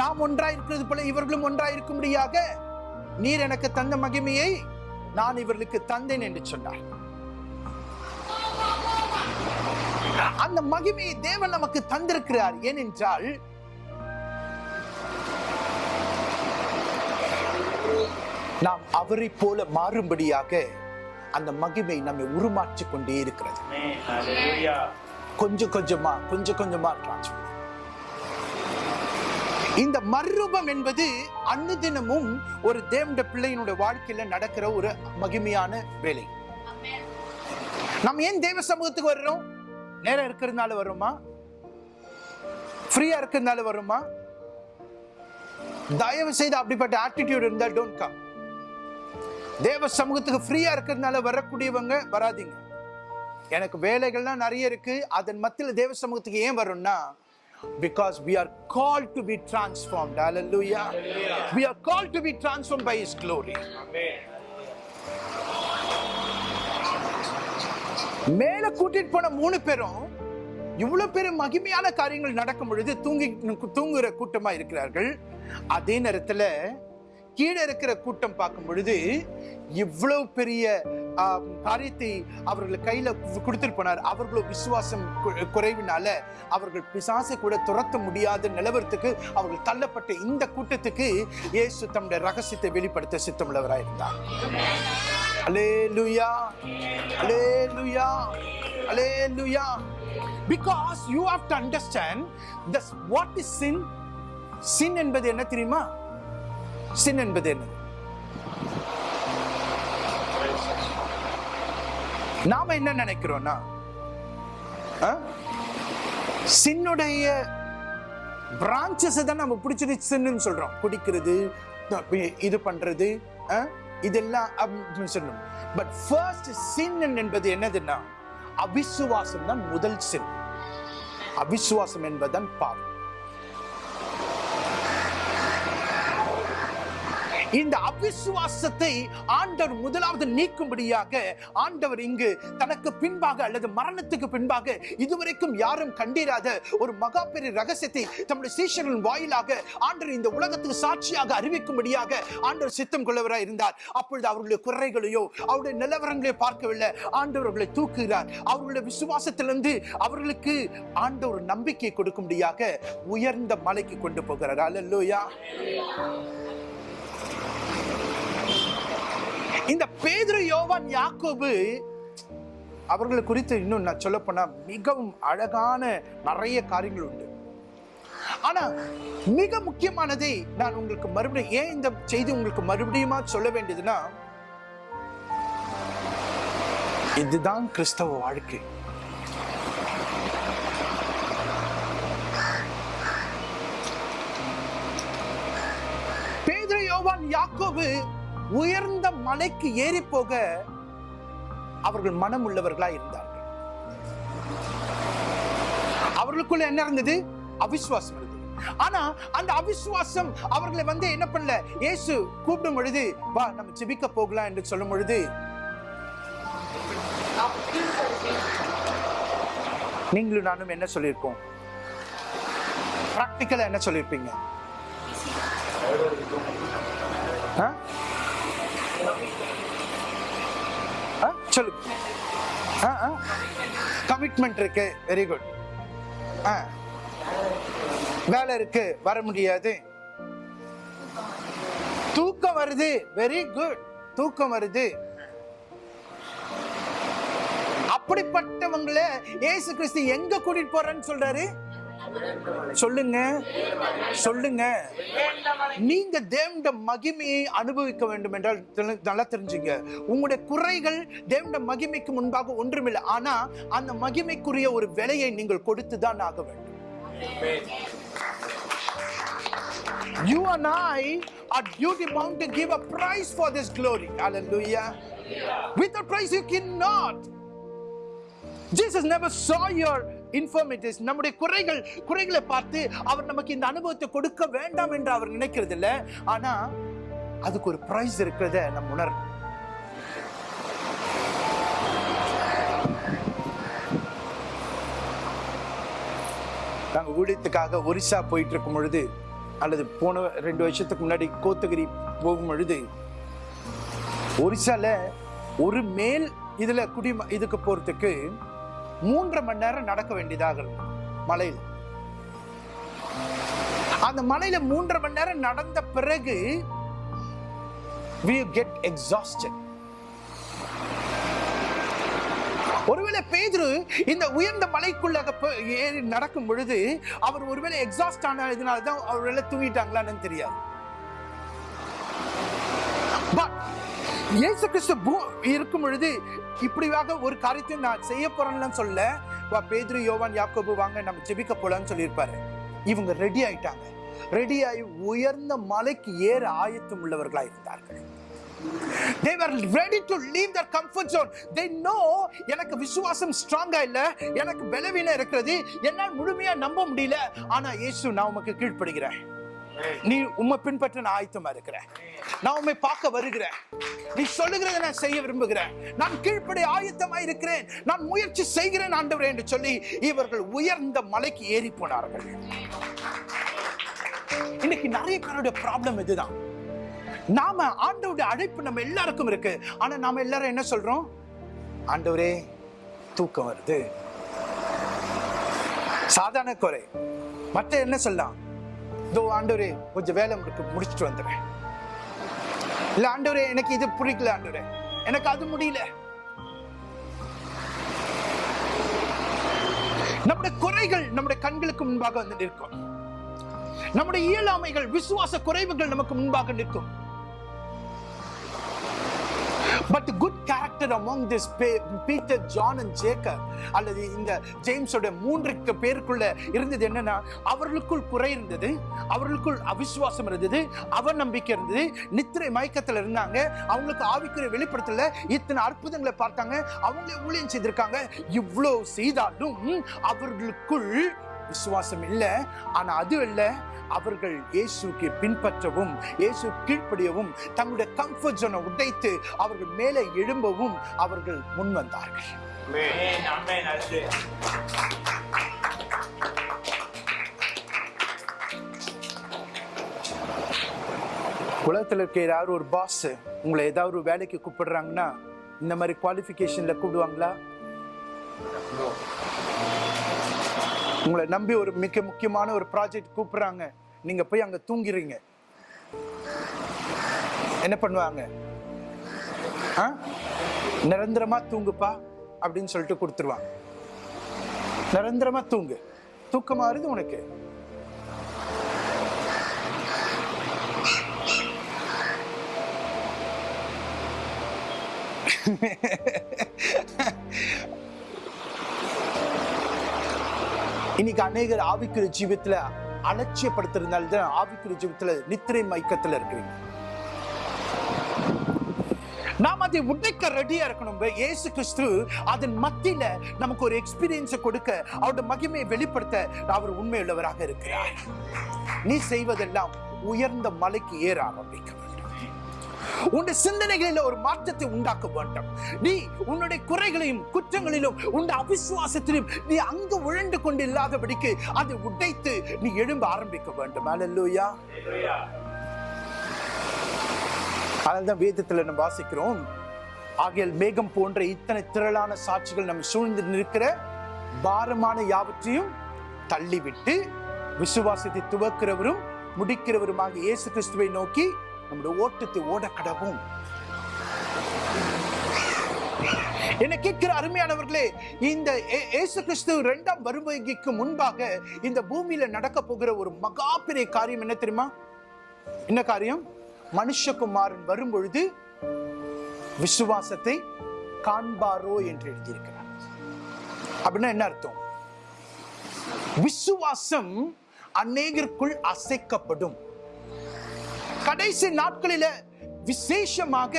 நாம் ஒன்றாய் இருக்கிறது போல இவர்களும் ஒன்றாய் இருக்கும்படியாக நீர் எனக்கு தந்த மகிமையை நான் இவர்களுக்கு தந்தேன் என்று சொன்னார். அந்த மகிமையை தேவன் நமக்கு தந்திருக்கிறார். ஏனென்றால் நாம் அவரை போல மாறும்படியாக அந்த மகிமை நம்மை உருமாற்றிக் கொண்டே இருக்கிறது. கொஞ்சம் கொஞ்சமா கொஞ்சம் கொஞ்சமா transfer. இந்த மறுரூபம் என்பது அன்னுதினமும் ஒரு தேவண்ட பிள்ளையினுடைய வாழ்க்கையில நடக்கிற ஒரு மகிமையான வேலை. நம்ம ஏன் தேவ சமூகத்துக்கு வர்றோம்? நேரம் இருக்கிறதுனால வர்றோமா ஃப்ரீயா இருக்கிறதுனால வர்றோமா தயவு செய்து அப்படிப்பட்ட ஆட்டிடியூட் இருந்தா டோன்ட் கம் தேவ சமூகத்துக்கு ஃப்ரீயா இருக்கிறதுனால வரக்கூடியவங்க வராதீங்க. எனக்கு வேலைகள்லாம் நிறைய இருக்கு. அதன் மத்தியில் தேவ சமூகத்துக்கு ஏன் வரும்னா because we are called to be transformed. Hallelujah. We are called to be transformed by his glory. மேல கூட்டிட்டு போன மூணு பேரும் இவ்வளவு பெரிய மகிமையான காரியங்கள் நடக்கும் பொழுது தூங்கி தூங்குற கூட்டமா இருக்கிறார்கள். அதே நேரத்துல கீழே இருக்கிற கூட்டம் பார்க்கும் பொழுது இவ்வளவு பெரிய காரியத்தை அவர்கள் கையில கொடுத்துட்டு போனார். அவர்களோ விசுவாசம் குறைவினால அவர்கள் பிசாசை கூட துரத்த முடியாத நிலவரத்துக்கு அவர்கள் தள்ளப்பட்ட இந்த கூட்டத்துக்கு இயேசு தம்முடைய ரகசியத்தை வெளிப்படுத்த சித்தமுள்ளவராயிருந்தார் லுயா அலே லுயா Because you have to understand this what is sin? Sin என்பது என்ன தெரியுமா? சின் என்பது என்ன? நாம என்ன நினைக்கிறோம்னா சின்னுடைய பிரான்சஸ் தான் நம்ம பிடிச்சிட்டு சின்னு சொல்றோம். குடிக்கிறது இது பண்றது இதெல்லாம் அப்படின்னு சொல்லணும். பட் ஃபர்ஸ்ட் சின் என்பது என்னதுன்னா அவிசுவாசம் தான் முதல் சின் அவிசுவாசம் என்பதுதான் பாவம். இந்த அவிசுவாசத்தை ஆண்டவர் முதலாவது நீக்கும்படியாக ஆண்டவர் இங்கு தனக்கு பின்பாக அல்லது மரணத்துக்கு பின்பாக இதுவரைக்கும் யாரும் கண்டிராத ஒரு மகா பெரிய ரகசியத்தை தம்முடைய சீஷர்களின் வாயிலாக ஆண்டவர் இந்த உலகத்துக்கு சாட்சியாக அறிவிக்கும்படியாக ஆண்டவர் சித்தம் கொள்ளவராய் இருந்தார். அப்பொழுது அவர்களுடைய குறைகளையோ அவருடைய நிலவரங்களையோ பார்க்கவில்லை. ஆண்டவர் அவர்களை தூக்குகிறார். அவர்களுடைய விசுவாசத்திலிருந்து அவர்களுக்கு ஆண்டவர் நம்பிக்கை கொடுக்கும்படியாக உயர்ந்த மலைக்கு கொண்டு போகிறார். அல்லேலூயா இந்த பேதுரு யோவான் யாக்கோபு அவர்களை குறித்து இன்னும் நான் சொல்ல போனா மிகவும் அழகான நிறைய காரியங்கள் உண்டு. ஆனா மிக முக்கியமானதை நான் உங்களுக்கு மறுபடியும் ஏன் இந்த செய்தி உங்களுக்கு மறுபடியுமா சொல்ல வேண்டியதுன்னா இதுதான் கிறிஸ்தவ வாழ்க்கை. பேதுரு யோவான் யாக்கோபு உயர்ந்த மலைக்கு ஏறி போக அவர்கள் மனம் உள்ளவர்களா இருந்தார்கள். அவர்களுக்குள்ள என்ன இருந்தது? அவிசுவாசம் இருந்தது. ஆனா அந்த அவிசுவாசம் அவர்களை வந்து என்ன பண்ணல? இயேசு கூப்பிடும் பொழுது வா நம்ம ஜெபிக்க போகலாம் என்று சொல்லும் பொழுது நீங்களும் நானும் என்ன சொல்லியிருக்கோம்? பிராக்டிக்கலா என்ன சொல்லியிருப்பீங்க? ஆ? ஆ, சொல்லு கமிட்மெண்ட் இருக்கு வெரி குட் வேலை இருக்கு. வர முடியாது. தூக்கம் வருது. வெரி குட் தூக்கம் வருது. அப்படிப்பட்டவங்களை இயேசு கிறிஸ்து எங்க கூட்டிட்டு போறேன்னு சொல்றாரு? சொல்லுங்க சொல்லுங்க நீங்க தேவண்ட மகிமையை அனுபவிக்க வேண்டும் என்றால் நல்லா தெரிஞ்சுங்க உங்களுடைய குறைகள் தேவண்ட மகிமைக்கு முன்பாக ஒன்றுமில்லை ஆனா அந்த மகிமைக்குரிய ஒரு விலையை நீங்கள் கொடுத்துதான் ஆக வேண்டும் You and I are duty bound to give a price for this glory. Hallelujah. Without price, you cannot. Jesus never saw your இன்ஃபர்மேட்டிஸ் நம்முடைய குறைகள் குறைகளை பார்த்து அவர் நமக்கு இந்த அனுபவத்தை கொடுக்க வேண்டாம் என்று அவர் நினைக்கிறது இல்லை ஆனால் அதுக்கு ஒரு ப்ரைஸ் இருக்கிறத நம்ம உணர் நாங்கள் ஊழியத்துக்காக ஒரிசா போயிட்டு இருக்கும் பொழுது அல்லது போன ரெண்டு வருஷத்துக்கு முன்னாடி கோத்தகிரி போகும் பொழுது ஒரிசால ஒரு மேல் இதில் குடி இதுக்கு போகிறதுக்கு மூன்று மணி நேரம் நடக்க வேண்டியதாக இருந்தது மலையில். அந்த மலையில மூன்றரை மணி நேரம் நடந்த பிறகு we get exhausted. ஒருவேளை பேதுரு இந்த உயர்ந்த மலைக்குள்ள ஏறி நடக்கும் பொழுது அவர் ஒருவேளை எக்ஸாஸ்ட் ஆனதுனால தான் ஒருவேளை தூங்கிட்டாங்களான்னு தெரியாது. இயேசு கிறிஸ்து பூ- இருக்கும் பொழுது இப்படியாக ஒரு காரியத்தையும் நான் செய்ய போறேன்னு சொல்ல வா பேதுரு யோவான் யாக்கோபு வாங்க நம்ம ஜெபிக்க போலான்னு சொல்லியிருப்பாரு. இவங்க ரெடி ஆயிட்டாங்க. ரெடி ஆகி உயர்ந்த மலைக்கு ஏற ஆயத்தம் உள்ளவர்களாக இருந்தார்கள். They were ready to leave their comfort zone. They know எனக்கு விசுவாசம் ஸ்ட்ராங்கா இல்ல எனக்கு பலவீனம் இருக்கிறது என்னால் முழுமையா நம்ப முடியல. ஆனா இயேசு நான் உமக்கு கீழ்ப்படுகிறேன். நீ உம்மை பின்பற்ற நான் ஆயத்தமா இருக்கிறேன். நான் உம்மை பார்க்க வருகிறேன். நீ சொல்லுகிறத நான் செய்ய விரும்புகிறேன். நான் கீழ்ப்படி ஆயத்தமா இருக்கிறேன். நான் முயற்சி செய்கிறேன் ஆண்டவரே என்று சொல்லி இவர்கள் உயர்ந்த மலைக்கு ஏறி போனார்கள். இன்னைக்கு நிறைய பேருடைய ப்ராப்ளம் இதுதான். நாம ஆண்டவருடைய அழைப்பு நம்ம எல்லாருக்கும் இருக்கு. ஆனா நாம எல்லாரும் என்ன சொல்றோம்? ஆண்டவரே தூக்கம் வருது. சாதாரண குறை. மற்ற என்ன சொல்லலாம்? இதோ ஆண்டவரே கொஞ்சம் வேலை இருக்கு முடிச்சுட்டு வந்துடுறேன். இல்லை ஆண்டவரே எனக்கு இது பிடிக்கல ஆண்டவரே. எனக்கு அது முடியல. நம்முடைய குறைகள் நம்முடைய கண்களுக்கு முன்பாக வந்து நிற்கும். நம்முடைய இயலாமைகள் விசுவாச குறைவுகள் நமக்கு முன்பாக நிற்கும். But good character among this Peter John and Jacob அல்லது இந்த ஜேம்ஸோட மூன்று பேருக்குள்ள இருந்தது என்னன்னா அவர்களுக்குள் குறை இருந்தது அவர்களுக்குள் அவிசுவாசம் இருந்தது அவநம்பிக்கை இருந்தது நித்திரை மயக்கத்தில் இருந்தாங்க அவங்களுக்கு ஆவிக்கிற வெளிப்படுத்தல இத்தனை அற்புதங்களை பார்த்தாங்க அவங்களே ஊழியம் செய்திருக்காங்க இவ்வளோ செய்தாலும் அவர்களுக்குள் விசுவாசம் இல்லை ஆனா அது இல்லை அவர்கள் இயேசுக்கு பின்பற்றவும் இயேசு கீழ்ப்படியவும் தங்களுடைய கம்ஃபர்ட் ஜோனை உடைத்து அவர்கள் மேலே எழும்பவும் அவர்கள் முன் வந்தார்கள். உலகத்தில் இருக்க யாராவது ஒரு பாஸ் உங்களை ஏதாவது ஒரு வேலைக்கு கூப்பிடுறாங்கன்னா இந்த மாதிரி குவாலிஃபிகேஷன்ல கூப்பிடுவாங்களா? உங்களை நம்பி ஒரு மிக முக்கியமான ஒரு ப்ராஜெக்ட் கூப்பிடுறாங்க. நீங்க போய் அங்க தூங்கிறீங்க என்ன பண்ணுவாங்க? ஆ? நிரந்தரமா தூங்குப்பா அப்படின்னு சொல்லிட்டு கொடுத்துருவாங்க. நிரந்தரமா தூங்கு. தூக்கம் மாறுது உனக்கு. இன்னைக்கு அநேகர் ஆவிக்குரிய ஜீவத்துல அலட்சியப்படுத்திருந்தால் தான் ஆவிக்குரிய ஜீவத்துல நித்திரை மயக்கத்துல இருக்கிறீங்க. நாம் அதை உடைக்க ரெடியா இருக்கணும். இயேசு கிறிஸ்து அதன் மத்தியில நமக்கு ஒரு எக்ஸ்பீரியன்ஸை கொடுக்க அவருடைய மகிமையை வெளிப்படுத்த அவர் உண்மையுள்ளவராக இருக்கிறார். நீ செய்வதெல்லாம் உயர்ந்த மலைக்கு ஏற ஆரம்பிக்க உன்னுடைய சிந்தனைகளில் ஒரு மாற்றத்தை உண்டாக்க வேண்டும். நீ உன்னுடைய குறைகளையும் குற்றங்களிலும் உன் அவிசுவாசத்திலும் நீ அங்கு உழண்டு கொண்டு இல்லாதபடிக்கு அதை உடைத்து நீ எழும்ப ஆரம்பிக்க வேண்டும். அலல்லூயா அதனால்தான் வேதத்துல நம்ம வாசிக்கிறோம் ஆகையால் மேகம் போன்ற இத்தனை திரளான சாட்சிகள் நம்ம சூழ்ந்து நிற்கிற பாரமான யாவற்றையும் தள்ளிவிட்டு விசுவாசத்தை துவக்கிறவரும் முடிக்கிறவருமாக இயேசு கிறிஸ்துவை நோக்கி நம்முடைய ஓட்டத்தை ஓட கடவும் என்ன கேட்கிற அருமையானவர்களே இந்த ஏ- கிறிஸ்து இரண்டாம் வருகைக்கு முன்பாக இந்த பூமியில நடக்க போகிற ஒரு மகா பெரிய காரியம் என்ன தெரியுமா? என்ன காரியம்? மனுஷகுமாரன் வரும்பொழுது விசுவாசத்தை காண்பாரோ என்று எழுதியிருக்கிறார். அப்படின்னா என்ன அர்த்தம்? விசுவாசம் அநேகருக்குள் அசைக்கப்படும். கடைசி நாட்களில விசேஷமாக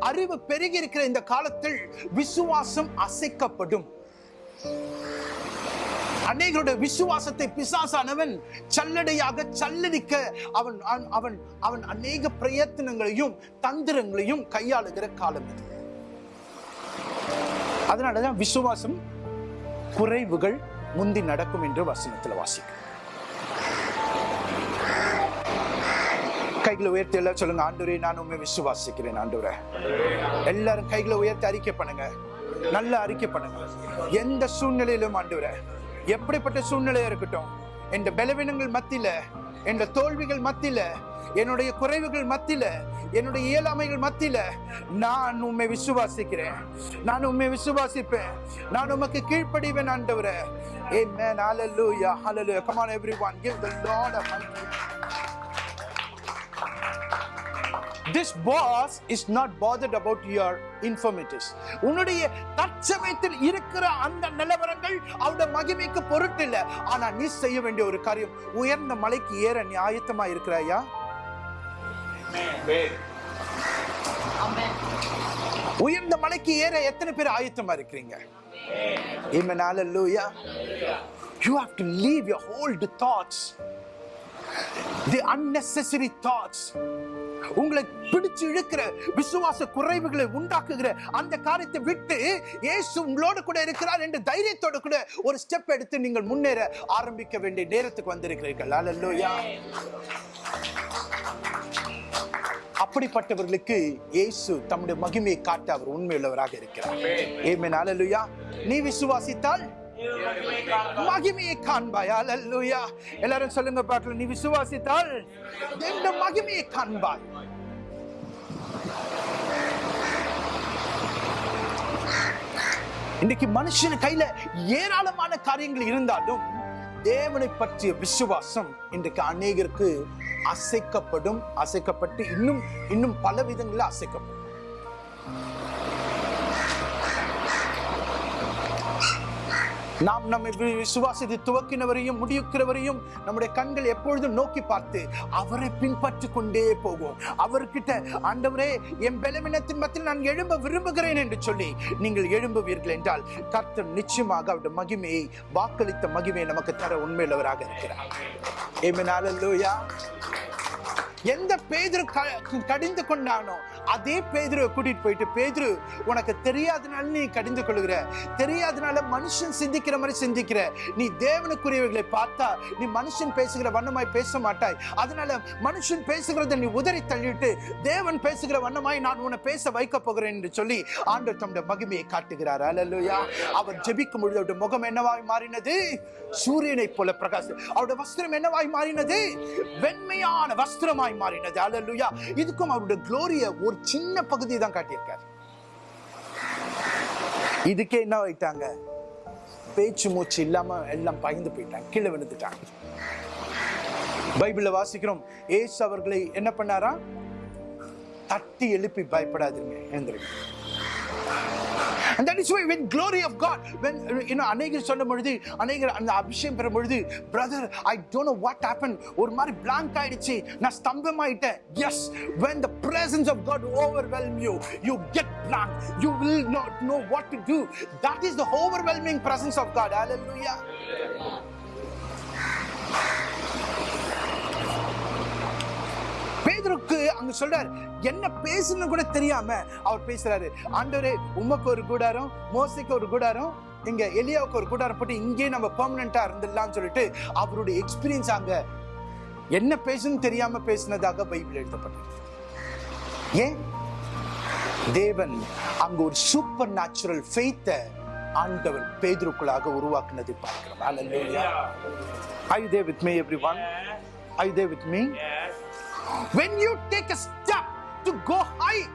அறிவு பெருகி இருக்கிற இந்த காலத்தில் விசுவாசம் அசைக்கப்படும். அநேகருடைய விசுவாசத்தை பிசாசானவன் சல்லடையாக சல்லடிக்க அவன் அவன்- அவன் அவன் அநேக பிரயத்தனங்களையும் தந்திரங்களையும் கையாளுகிற காலம் இது. அதனாலதான் விசுவாசம் குறைவுகள் முந்தி நடக்கும் என்று வசனத்தில் வாசிக்கும் கைகளை உயர்த்தி எல்லாம் சொல்லுங்க ஆண்டவரே நான் உண்மை விசுவாசிக்கிறேன் ஆண்டுரை எல்லாரும் கைகளை உயர்த்தி அறிக்கை பண்ணுங்க நல்லா அறிக்கை பண்ணுங்க எந்த சூழ்நிலையிலும் ஆண்டுரை எப்படிப்பட்ட சூழ்நிலையா இருக்கட்டும் என்ற பலவீனங்கள் மத்தியில என்ற தோல்விகள் மத்தியில என்னுடைய குறைவுகள் மத்தியில என்னுடைய இயலாமைகள் மத்தியில நான் உண்மை விசுவாசிக்கிறேன் நான் உண்மை விசுவாசிப்பேன் நான் உமக்கு கீழ்ப்படிவேன் ஆண்டவரே Amen. Hallelujah. Hallelujah. Come on, everyone. Give the Lord a mighty This boss is not bothered about your infirmities. உன்னுடைய தற்சமயத்தில் இருக்கிற அந்த நிலவரங்கள் அவருடைய மகிமைக்கு பொருட்டில்ல ஆனா நீ செய்ய வேண்டிய ஒரு காரியம் உயர்ந்த மலைக்கு ஏற நீ ஆயத்தமா இருக்கிறாயா உயர்ந்த மலைக்கு ஏற எத்தனை பேர் ஆயத்தமா இருக்கிறீங்க Amen. Hallelujah. You have to leave your old thoughts, the unnecessary thoughts. உங்களை பிடிச்சு இழுக்கிற விசுவாச குறைவுகளை உண்டாக்குகிற அந்த காரியத்தை விட்டு இயேசு உங்களோடு கூட இருக்கிறார் என்று தைரியத்தோடு கூட ஒரு ஸ்டெப் எடுத்து நீங்கள் முன்னேற ஆரம்பிக்க வேண்டிய நேரத்துக்கு வந்திருக்கிறீர்கள். அல்லேலூயா அப்படிப்பட்டவர்களுக்கு இயேசு தம்முடைய மகிமையை காட்ட அவர் உண்மையுள்ளவராக இருக்கிறார். ஏமே அல்லேலூயா நீ விசுவாசித்தால் மகிமையை காண்பாய். அல்லேலூயா எல்லாரும் சொல்லுங்க பாக்கல நீ விசுவாசித்தால் இந்த மகிமையை காண்பாய். இன்னைக்கு மனுஷன் கையில ஏராளமான காரியங்கள் இருந்தாலும் தேவனை பற்றிய விசுவாசம் இன்றைக்கு அநேகருக்கு அசைக்கப்படும் அசைக்கப்பட்டு இன்னும் இன்னும் பல விதங்களில் அசைக்கப்படும். நாம் நம்மை வி- விசுவாசத்தை துவக்கினவரையும் முடிக்கிறவரையும் நம்முடைய கண்கள் எப்பொழுதும் நோக்கி பார்த்து அவரை பின்பற்றி கொண்டே போவோம். அவர்கிட்ட ஆண்டவரே என் பலவீனத்தின் மத்தியில் நான் எழும்ப விரும்புகிறேன் என்று சொல்லி நீங்கள் எழும்புவீர்கள் என்றால் கர்த்தர் நிச்சயமாக அவருடைய மகிமையை வாக்களித்த மகிமையை நமக்கு தர உண்மையுள்ளவராக இருக்கிறார். Amen. எந்த பேதர் க- கடிந்து கொண்டானோ அதே பேதுருவை கூட்டிட்டு போயிட்டு பேதுரு உனக்கு தெரியாதனால நீ கடிந்து கொள்கிற தெரியாதனால மனுஷன் சிந்திக்கிற மாதிரி சிந்திக்கிற. நீ தேவனுக்குரியவைகளை பார்த்தா நீ மனுஷன் பேசுகிற வண்ணமாய் பேச மாட்டாய். அதனால மனுஷன் பேசுகிறத நீ உதறி தள்ளிட்டு தேவன் பேசுகிற வண்ணமாய் நான் உன்னை பேச வைக்க போகிறேன் என்று சொல்லி ஆண்டவர் தம்முடைய மகிமையை காட்டுகிறார். அல்லேலூயா அவர் ஜெபிக்கும் பொழுது அவருடைய முகம் என்னவாய் மாறினது? சூரியனை போல பிரகாசம். அவருடைய வஸ்திரம் என்னவாய் மாறினது? வெண்மையான வஸ்திரமாய் மாறினது. அல்லேலூயா இதுக்கும் அவருடைய குளோரிய ஒரு சின்ன பகுதி தான் காட்டியிருக்காரு. இதுக்கே என்ன ஆயிட்டாங்க? பேச்சு மூச்சு இல்லாம எல்லாம் பயந்து போயிட்டாங்க கீழே விழுந்துட்டாங்க. பைபிள்ல வாசிக்கிறோம். ஏசு அவர்களை என்ன பண்ணாரா? தட்டி எழுப்பி பயப்படாதீங்க எழுந்திருங்க. And that is why when glory of God, when you know, அநேகர் சொன்ன பொழுது அநேகர் அந்த அபிஷேகம் பெறும் பொழுது brother I don't know what happen ஒரு மாதிரி blank ஆயிடுச்சு நான் ஸ்தம்பமாயிட்டேன் yes when the presence of God overwhelm you you get blank you will not know what to do that is the overwhelming presence of God hallelujah பேதுருக்கு அங்க சொல்றார் என்ன பேசுன்னு கூட தெரியாம அவர் பேசுறாரு ஆண்டவரே உமக்கு ஒரு கூடாரம் மோசைக்கு ஒரு கூடாரம் இங்க எலியாவுக்கு ஒரு கூடாரம் போட்டு இங்கே நம்ம பெர்மனண்டா இருந்துடலாம்னு சொல்லிட்டு அவருடைய எக்ஸ்பீரியன்ஸ் அங்க என்ன பேசணும்னு தெரியாம பேசினதாக பைபிள் எழுதப்பட்டிருக்கு ஏன் தேவன் அங்க ஒரு சூப்பர் நேச்சுரல் ஃபெய்த்தை ஆண்டவர் பேதுருக்குள்ளாக உருவாக்குனதை பார்க்கிறோம் Hallelujah. Are you there with me everyone? Are you there with me? When you take a to go high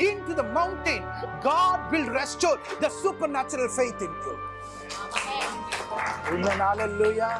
into the mountain, God will restore the supernatural faith in you. Amen. Hallelujah.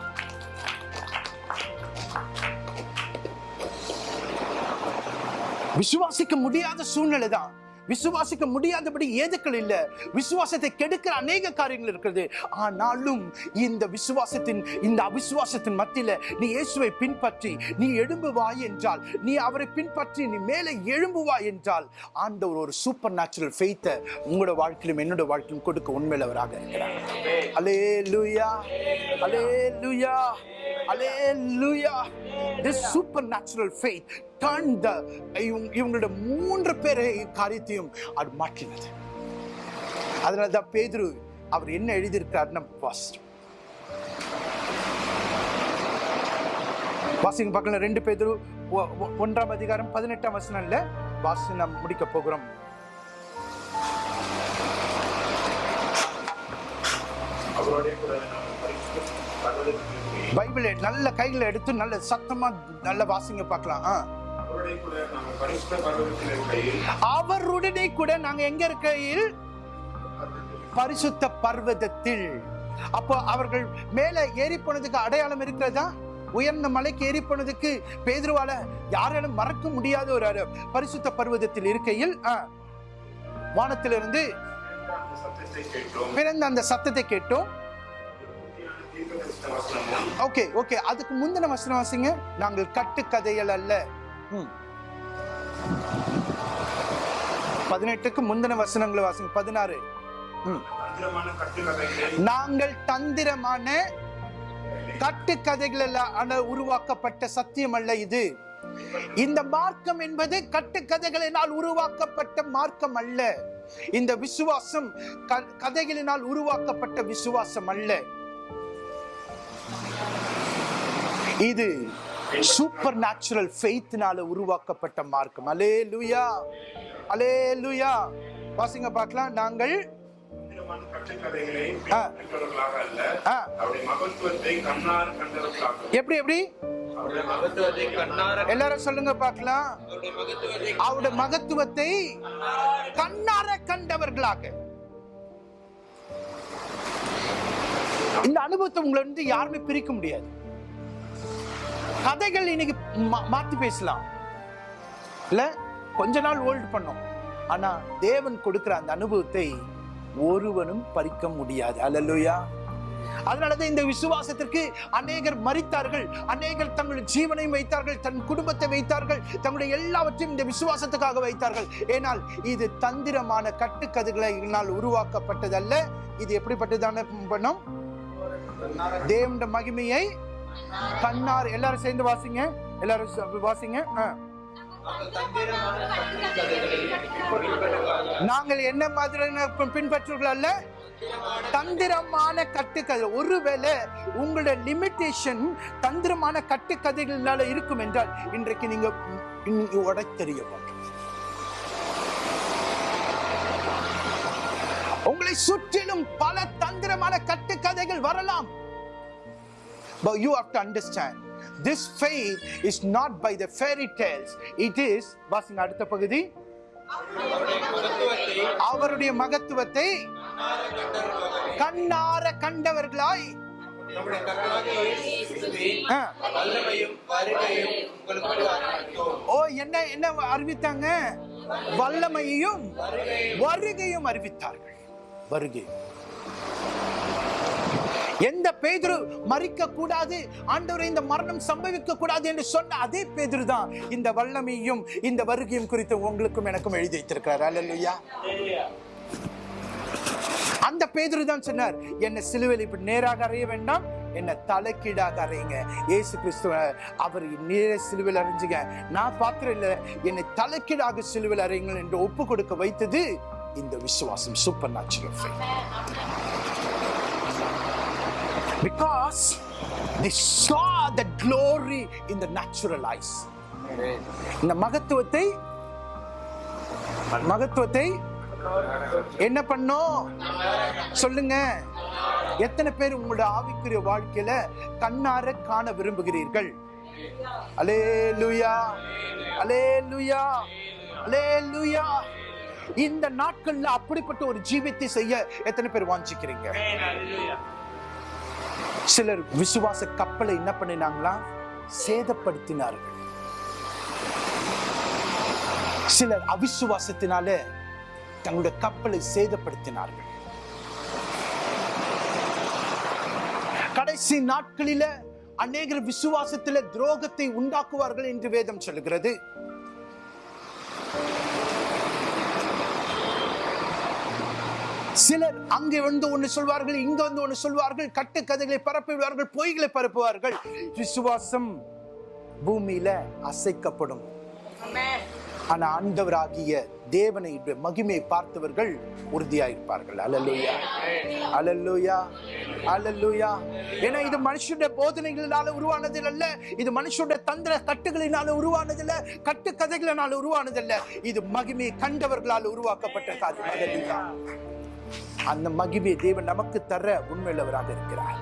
விசுவாசிக்க முடியாத சூழ்நிலை தான் விசுவாசிக்க முடியாதபடி ஏதுக்கள் இல்லை. விசுவாசத்தை கெடுக்கிற அநேக காரியங்கள் இருக்கிறது. ஆனாலும் இந்த விசுவாசத்தின் இந்த அவிசுவாசத்தின் மத்தியில் நீ இயேசுவை பின்பற்றி நீ எழும்புவாய் என்றால் நீ அவரை பின்பற்றி நீ மேலே எழும்புவாய் என்றால் ஆண்டவர் ஒரு சூப்பர் நேச்சுரல் ஃபெய்த்தை உங்களோட வாழ்க்கையிலும் என்னோட வாழ்க்கையிலும் கொடுக்க உண்மையிலவராக இருக்கிறார். அலே லுயா hallelujah Hallelujah. This supernatural faith the இவங்க- இவங்களோட மூன்று பேரை காரியத்தையும் அது மாற்றினது அதனால தான் பேதுரு அவர் என்ன எழுதியிருக்காருன்னா ஃபர்ஸ்ட் வாசிங்க பார்க்கலாம் ரெண்டு பேதுரு ஒன்றாம் அதிகாரம் பதினெட்டாம் வசனம்ல வாசி நாம் முடிக்க போகிறோம். பைபிளை நல்ல கைகளை எடுத்து நல்ல சத்தமா நல்ல வாசிங்க பார்க்கலாம். ஆ. அவருடனே கூட நாங்க எங்க இருக்கையில்? பரிசுத்த பர்வதத்தில். அப்போ அவர்கள் மேல ஏறி போனதுக்கு அடையாளம் இருக்கிறதா? உயர்ந்த மலைக்கு ஏறி போனதுக்கு பேதுருவால யாராலும் மறக்க முடியாத ஒரு பரிசுத்த பர்வதத்தில் இருக்கையில் வானத்திலிருந்து பிறந்த அந்த சத்தத்தை கேட்டோம். ஓகே ஓகே அதுக்கு முந்தின வசனம் வாசிங்க. நாங்கள் கட்டுக்கதைகள் அல்ல. ம். பதினெட்டுக்கு முந்தின வசனங்களை வாசிங்க. பதினாறு. ம். தந்திரமான நாங்கள் தந்திரமான கட்டுக்கதைகள் உருவாக்கப்பட்ட சத்தியம் அல்ல இது. இந்த மார்க்கம் என்பது கட்டுக்கதைகளினால் உருவாக்கப்பட்ட மார்க்கம் அல்ல இந்த விசுவாசம் கதைகளினால் உருவாக்கப்பட்ட விசுவாசம் அல்ல இது சூப்பர் நேச்சுரல் ஃபெய்த்னால உருவாக்கப்பட்ட மார்க்கம். அலே லுயா அலே லுயா வாசிங்க பார்க்கலாம். நாங்கள் எப்படி எப்படி? எல்லாரும் சொல்லுங்க பார்க்கலாம். அவருடைய மகத்துவத்தை கண்ணார கண்டவர்களாக. இந்த அனுபவத்தை உங்களை வந்து யாருமே பிரிக்க முடியாது. கதைகள் இன்னைக்கு மா- மாத்தி பேசலாம். இல்ல கொஞ்ச நாள் ஹோல்ட் பண்ணோம். ஆனா தேவன் கொடுக்கிற அந்த அனுபவத்தை ஒருவனும் பறிக்க முடியாது. அல்லேலூயா அதனாலதான் இந்த விசுவாசத்திற்கு அநேகர் மறித்தார்கள் அநேகர் தங்கள் ஜீவனையும் வைத்தார்கள். தன் குடும்பத்தை வைத்தார்கள். தங்களுடைய எல்லாவற்றையும் இந்த விசுவாசத்துக்காக வைத்தார்கள். ஏனால் இது தந்திரமான கட்டுக்கதைகளினால் உருவாக்கப்பட்டதல்ல. இது எப்படிப்பட்டதான பண்ணும் தேவனுடைய மகிமையை தன்னார் எல்லாரும் சேர்ந்து வாசிங்க. எல்லாரும் வாசிங்க. ஆ. நாங்கள் என்ன மாதிரியான பின்பற்றுகள் அல்ல? தந்திரமான கட்டுக்கதை. ஒருவேளை உங்களோட லிமிட்டேஷன் தந்திரமான கட்டுக்கதைகளால இருக்கும் என்றால் இன்றைக்கு நீங்க நீங்க உடைத்தெறிய உங்களை சுற்றிலும் பல தந்திரமான கட்டுக்கதைகள் வரலாம். But you have to understand, this faith is not by the fairy tales. It is, வாசிங்க அடுத்த பகுதி. அவருடைய மகத்துவத்தை கண்ணார கண்டவர்களாய். ஓ என்ன என்ன அறிவித்தாங்க? வல்லமையையும் வருகையும் அறிவித்தார்கள். வருகை. எந்த பேதுரு மறிக்க கூடாது ஆண்டவரை இந்த மரணம் சம்பவிக்க கூடாது என்று சொன்ன அதே பேதுரு தான் இந்த வல்லமையும் இந்த வருகையும் குறித்து உங்களுக்கும் எனக்கும் எழுதி வைத்திருக்கிறார். அல்லேலூயா அந்த பேதுரு தான் சொன்னார் என்ன சிலுவையில் இப்படி நேராக அறைய வேண்டாம் என்ன தலைக்கீடாக அறையுங்க. இயேசு கிறிஸ்துவ அவர் நேர சிலுவில் அறிஞ்சுங்க. நான் பாத்திரம் இல்லை என்னை தலைக்கீடாக சிலுவில் அறையுங்கள் என்று ஒப்பு கொடுக்க வைத்தது இந்த விசுவாசம் supernatural because they saw the glory in the natural eyes. இந்த மகத்துவத்தை மகத்துவத்தை என்ன பண்ணோம் சொல்லுங்க. எத்தனை பேர் உங்களோட ஆவிக்குரிய வாழ்க்கையில கண்ணார காண விரும்புகிறீர்கள்? அலே லுயா அலே லுயா அலே லுயா இந்த நாட்கள்ல அப்படிப்பட்ட ஒரு ஜீவித்தை செய்ய எத்தனை பேர் வாஞ்சிக்கிறீங்க? சிலர் விசுவாச கப்பலை என்ன பண்ணினாங்களா? சேதப்படுத்தினார்கள். சிலர் அவிசுவாசத்தினால தங்களுடைய கப்பலை சேதப்படுத்தினார்கள். கடைசி நாட்களில அநேகர் விசுவாசத்தில துரோகத்தை உண்டாக்குவார்கள் என்று வேதம் சொல்கிறது சிலர் அங்கே வந்து ஒன்று சொல்வார்கள் இங்க வந்து ஒன்று சொல்வார்கள் கட்டுக்கதைகளை பரப்புவார்கள் பொய்களை பரப்புவார்கள். விசுவாசம் பூமியில அசைக்கப்படும். ஆனா ஆண்டவராகிய தேவனை மகிமையை பார்த்தவர்கள் உறுதியாயிருப்பார்கள். அலல்லுயா அலல்லுயா அலல்லுயா ஏன்னா இது மனுஷனுடைய போதனைகளினால உருவானதில் அல்ல இது மனுஷனுடைய தந்திர கட்டுகளினால உருவானதில்ல. கட்டு கதைகளினால இது மகிமையை கண்டவர்களால் உருவாக்கப்பட்ட காரியம் அந்த மகிமையை தேவன் நமக்கு தர உண்மையுள்ளவராக இருக்கிறார்.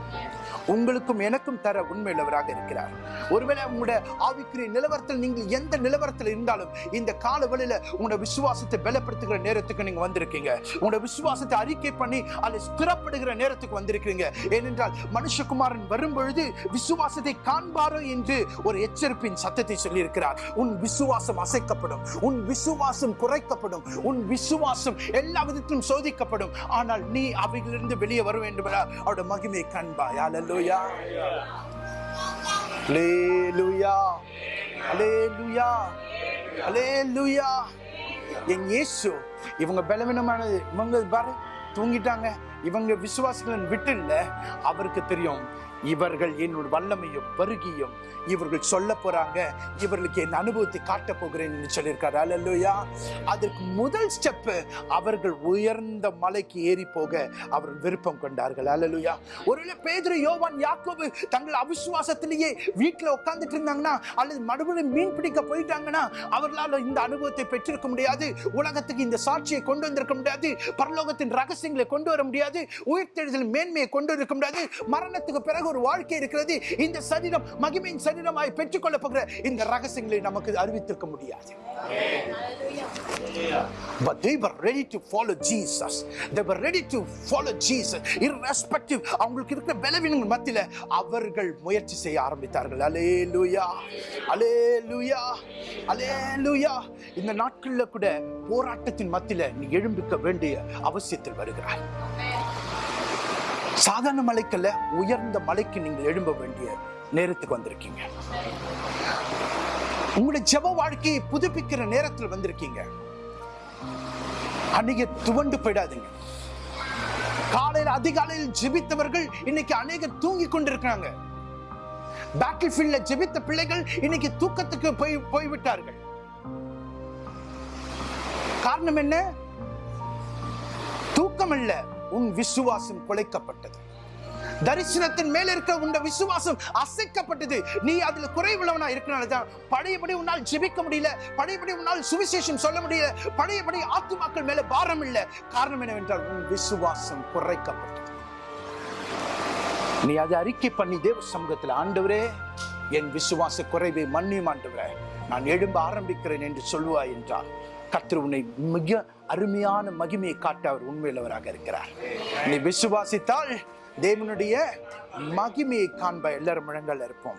உங்களுக்கும் எனக்கும் தர உண்மையுள்ளவராக இருக்கிறார். ஒருவேளை உங்களுடைய ஆவிக்குரிய நிலவரத்தில் நீங்கள் எந்த நிலவரத்தில் இருந்தாலும் இந்த காலவெளியில உங்களோட விசுவாசத்தை பலப்படுத்துகிற நேரத்துக்கு நீங்க வந்திருக்கீங்க. உங்களோட விசுவாசத்தை அறிக்கை பண்ணி அதை ஸ்திரப்படுகிற நேரத்துக்கு வந்திருக்கிறீங்க. ஏனென்றால் மனுஷகுமாரன் வரும்பொழுது விசுவாசத்தை காண்பாரோ என்று ஒரு எச்சரிப்பின் சத்தத்தை சொல்லியிருக்கிறார். உன் விசுவாசம் அசைக்கப்படும் உன் விசுவாசம் குறைக்கப்படும் உன் விசுவாசம் எல்லா விதத்திலும் சோதிக்கப்படும். ஆனால் நீ அவைகளிலிருந்து வெளியே வர வேண்டும் என அவருடைய மகிமையை காண்பாய். Alléluia. Alléluia. Alléluia. Alléluia. என் இயேசு இவங்க பலவீனமானது இவங்க பாரு தூங்கிட்டாங்க இவங்க விசுவாசிகளின் விட்டு இல்லை அவருக்கு தெரியும் இவர்கள் என்னோட வல்லமையும் பருகியும் இவர்கள் சொல்ல போறாங்க. இவர்களுக்கு என் அனுபவத்தை காட்ட போகிறேன்னு சொல்லியிருக்காரு. அல்லேலூயா அதற்கு முதல் ஸ்டெப் அவர்கள் உயர்ந்த மலைக்கு ஏறி போக அவர்கள் விருப்பம் கொண்டார்கள். அல்லலுயா ஒருவேளை பேதுரு யோவான் யாக்கோபு தங்கள் அவிசுவாசத்திலேயே வீட்டுல உட்கார்ந்துட்டு இருந்தாங்கன்னா அல்லது மறுபடியும் மீன் பிடிக்க போயிட்டாங்கன்னா அவர்களால் இந்த அனுபவத்தை பெற்றிருக்க முடியாது. உலகத்துக்கு இந்த சாட்சியை கொண்டு வந்திருக்க முடியாது. பரலோகத்தின் ரகசியங்களை கொண்டு வர முடியாது. உயிர்த்தெழுதல் மேன்மையை கொண்டு இருக்க முடியாது. மரணத்துக்கு பிறகு ஒரு வாழ்க்கை இருக்கிறது. இந்த சரீரம் மகிமையின் சரீரமாய் பெற்றுக்கொள்ள போகிற இந்த ரகசியங்களை நமக்கு அறிவித்திருக்க முடியாது. But they were ready to follow Jesus. They were ready to follow Jesus. Irrespective, அவங்களுக்கு இருக்கிற பலவீனங்கள் மத்தியில அவர்கள் முயற்சி செய்ய ஆரம்பித்தார்கள். அலே லூயா அலே அலே இந்த நாட்களில் கூட போராட்டத்தின் மத்தியில் நீ எழும்பிக்க வேண்டிய அவசியத்தில் வருகிறாய். சாதாரண மலைக்கல்ல உயர்ந்த மலைக்கு நீங்கள் எழும்ப வேண்டிய நேரத்துக்கு வந்திருக்கீங்க. உங்களுடைய ஜப வாழ்க்கையை புதுப்பிக்கிற நேரத்தில் வந்திருக்கீங்க. அன்னைக்கு துவண்டு போயிடாதீங்க. காலையில் அதிகாலையில் ஜெபித்தவர்கள் இன்னைக்கு அநேகர் தூங்கி கொண்டிருக்கிறாங்க. பேட்டில் ஃபீல்ட்ல ஜெபித்த பிள்ளைகள் இன்னைக்கு தூக்கத்துக்கு போய் போய்விட்டார்கள். காரணம் என்ன? தூக்கம் இல்லை உன் விசுவாசம் குலைக்கப்பட்டது. தரிசனத்தின் மேல இருக்க உன் விசுவாசம் அசைக்கப்பட்டது. நீ அதுல குறைவுள்ளவனா இருக்கனாலதான் பழையபடி உன்னால் ஜெபிக்க முடியல பழையபடி உன்னால் சுவிசேஷம் சொல்ல முடியல பழையபடி ஆத்துமாக்கள் மேல பாரம் இல்லை. காரணம் என்னவென்றால் உன் விசுவாசம் குறைக்கப்பட்டது. நீ அதை அறிக்கை பண்ணி தேவ சமூகத்தில் ஆண்டவரே என் விசுவாச குறைவை மன்னியும் ஆண்டவரே. நான் எழும்ப ஆரம்பிக்கிறேன் என்று சொல்லுவாய் என்றால் கத்திர உன்னை மிக அருமையான மகிமையை காட்ட அவர் உண்மையுள்ளவராக இருக்கிறார். நீ விசுவாசித்தால் தேவனுடைய மகிமையை காண்ப எல்லாரும் முழங்கால் இருப்போம்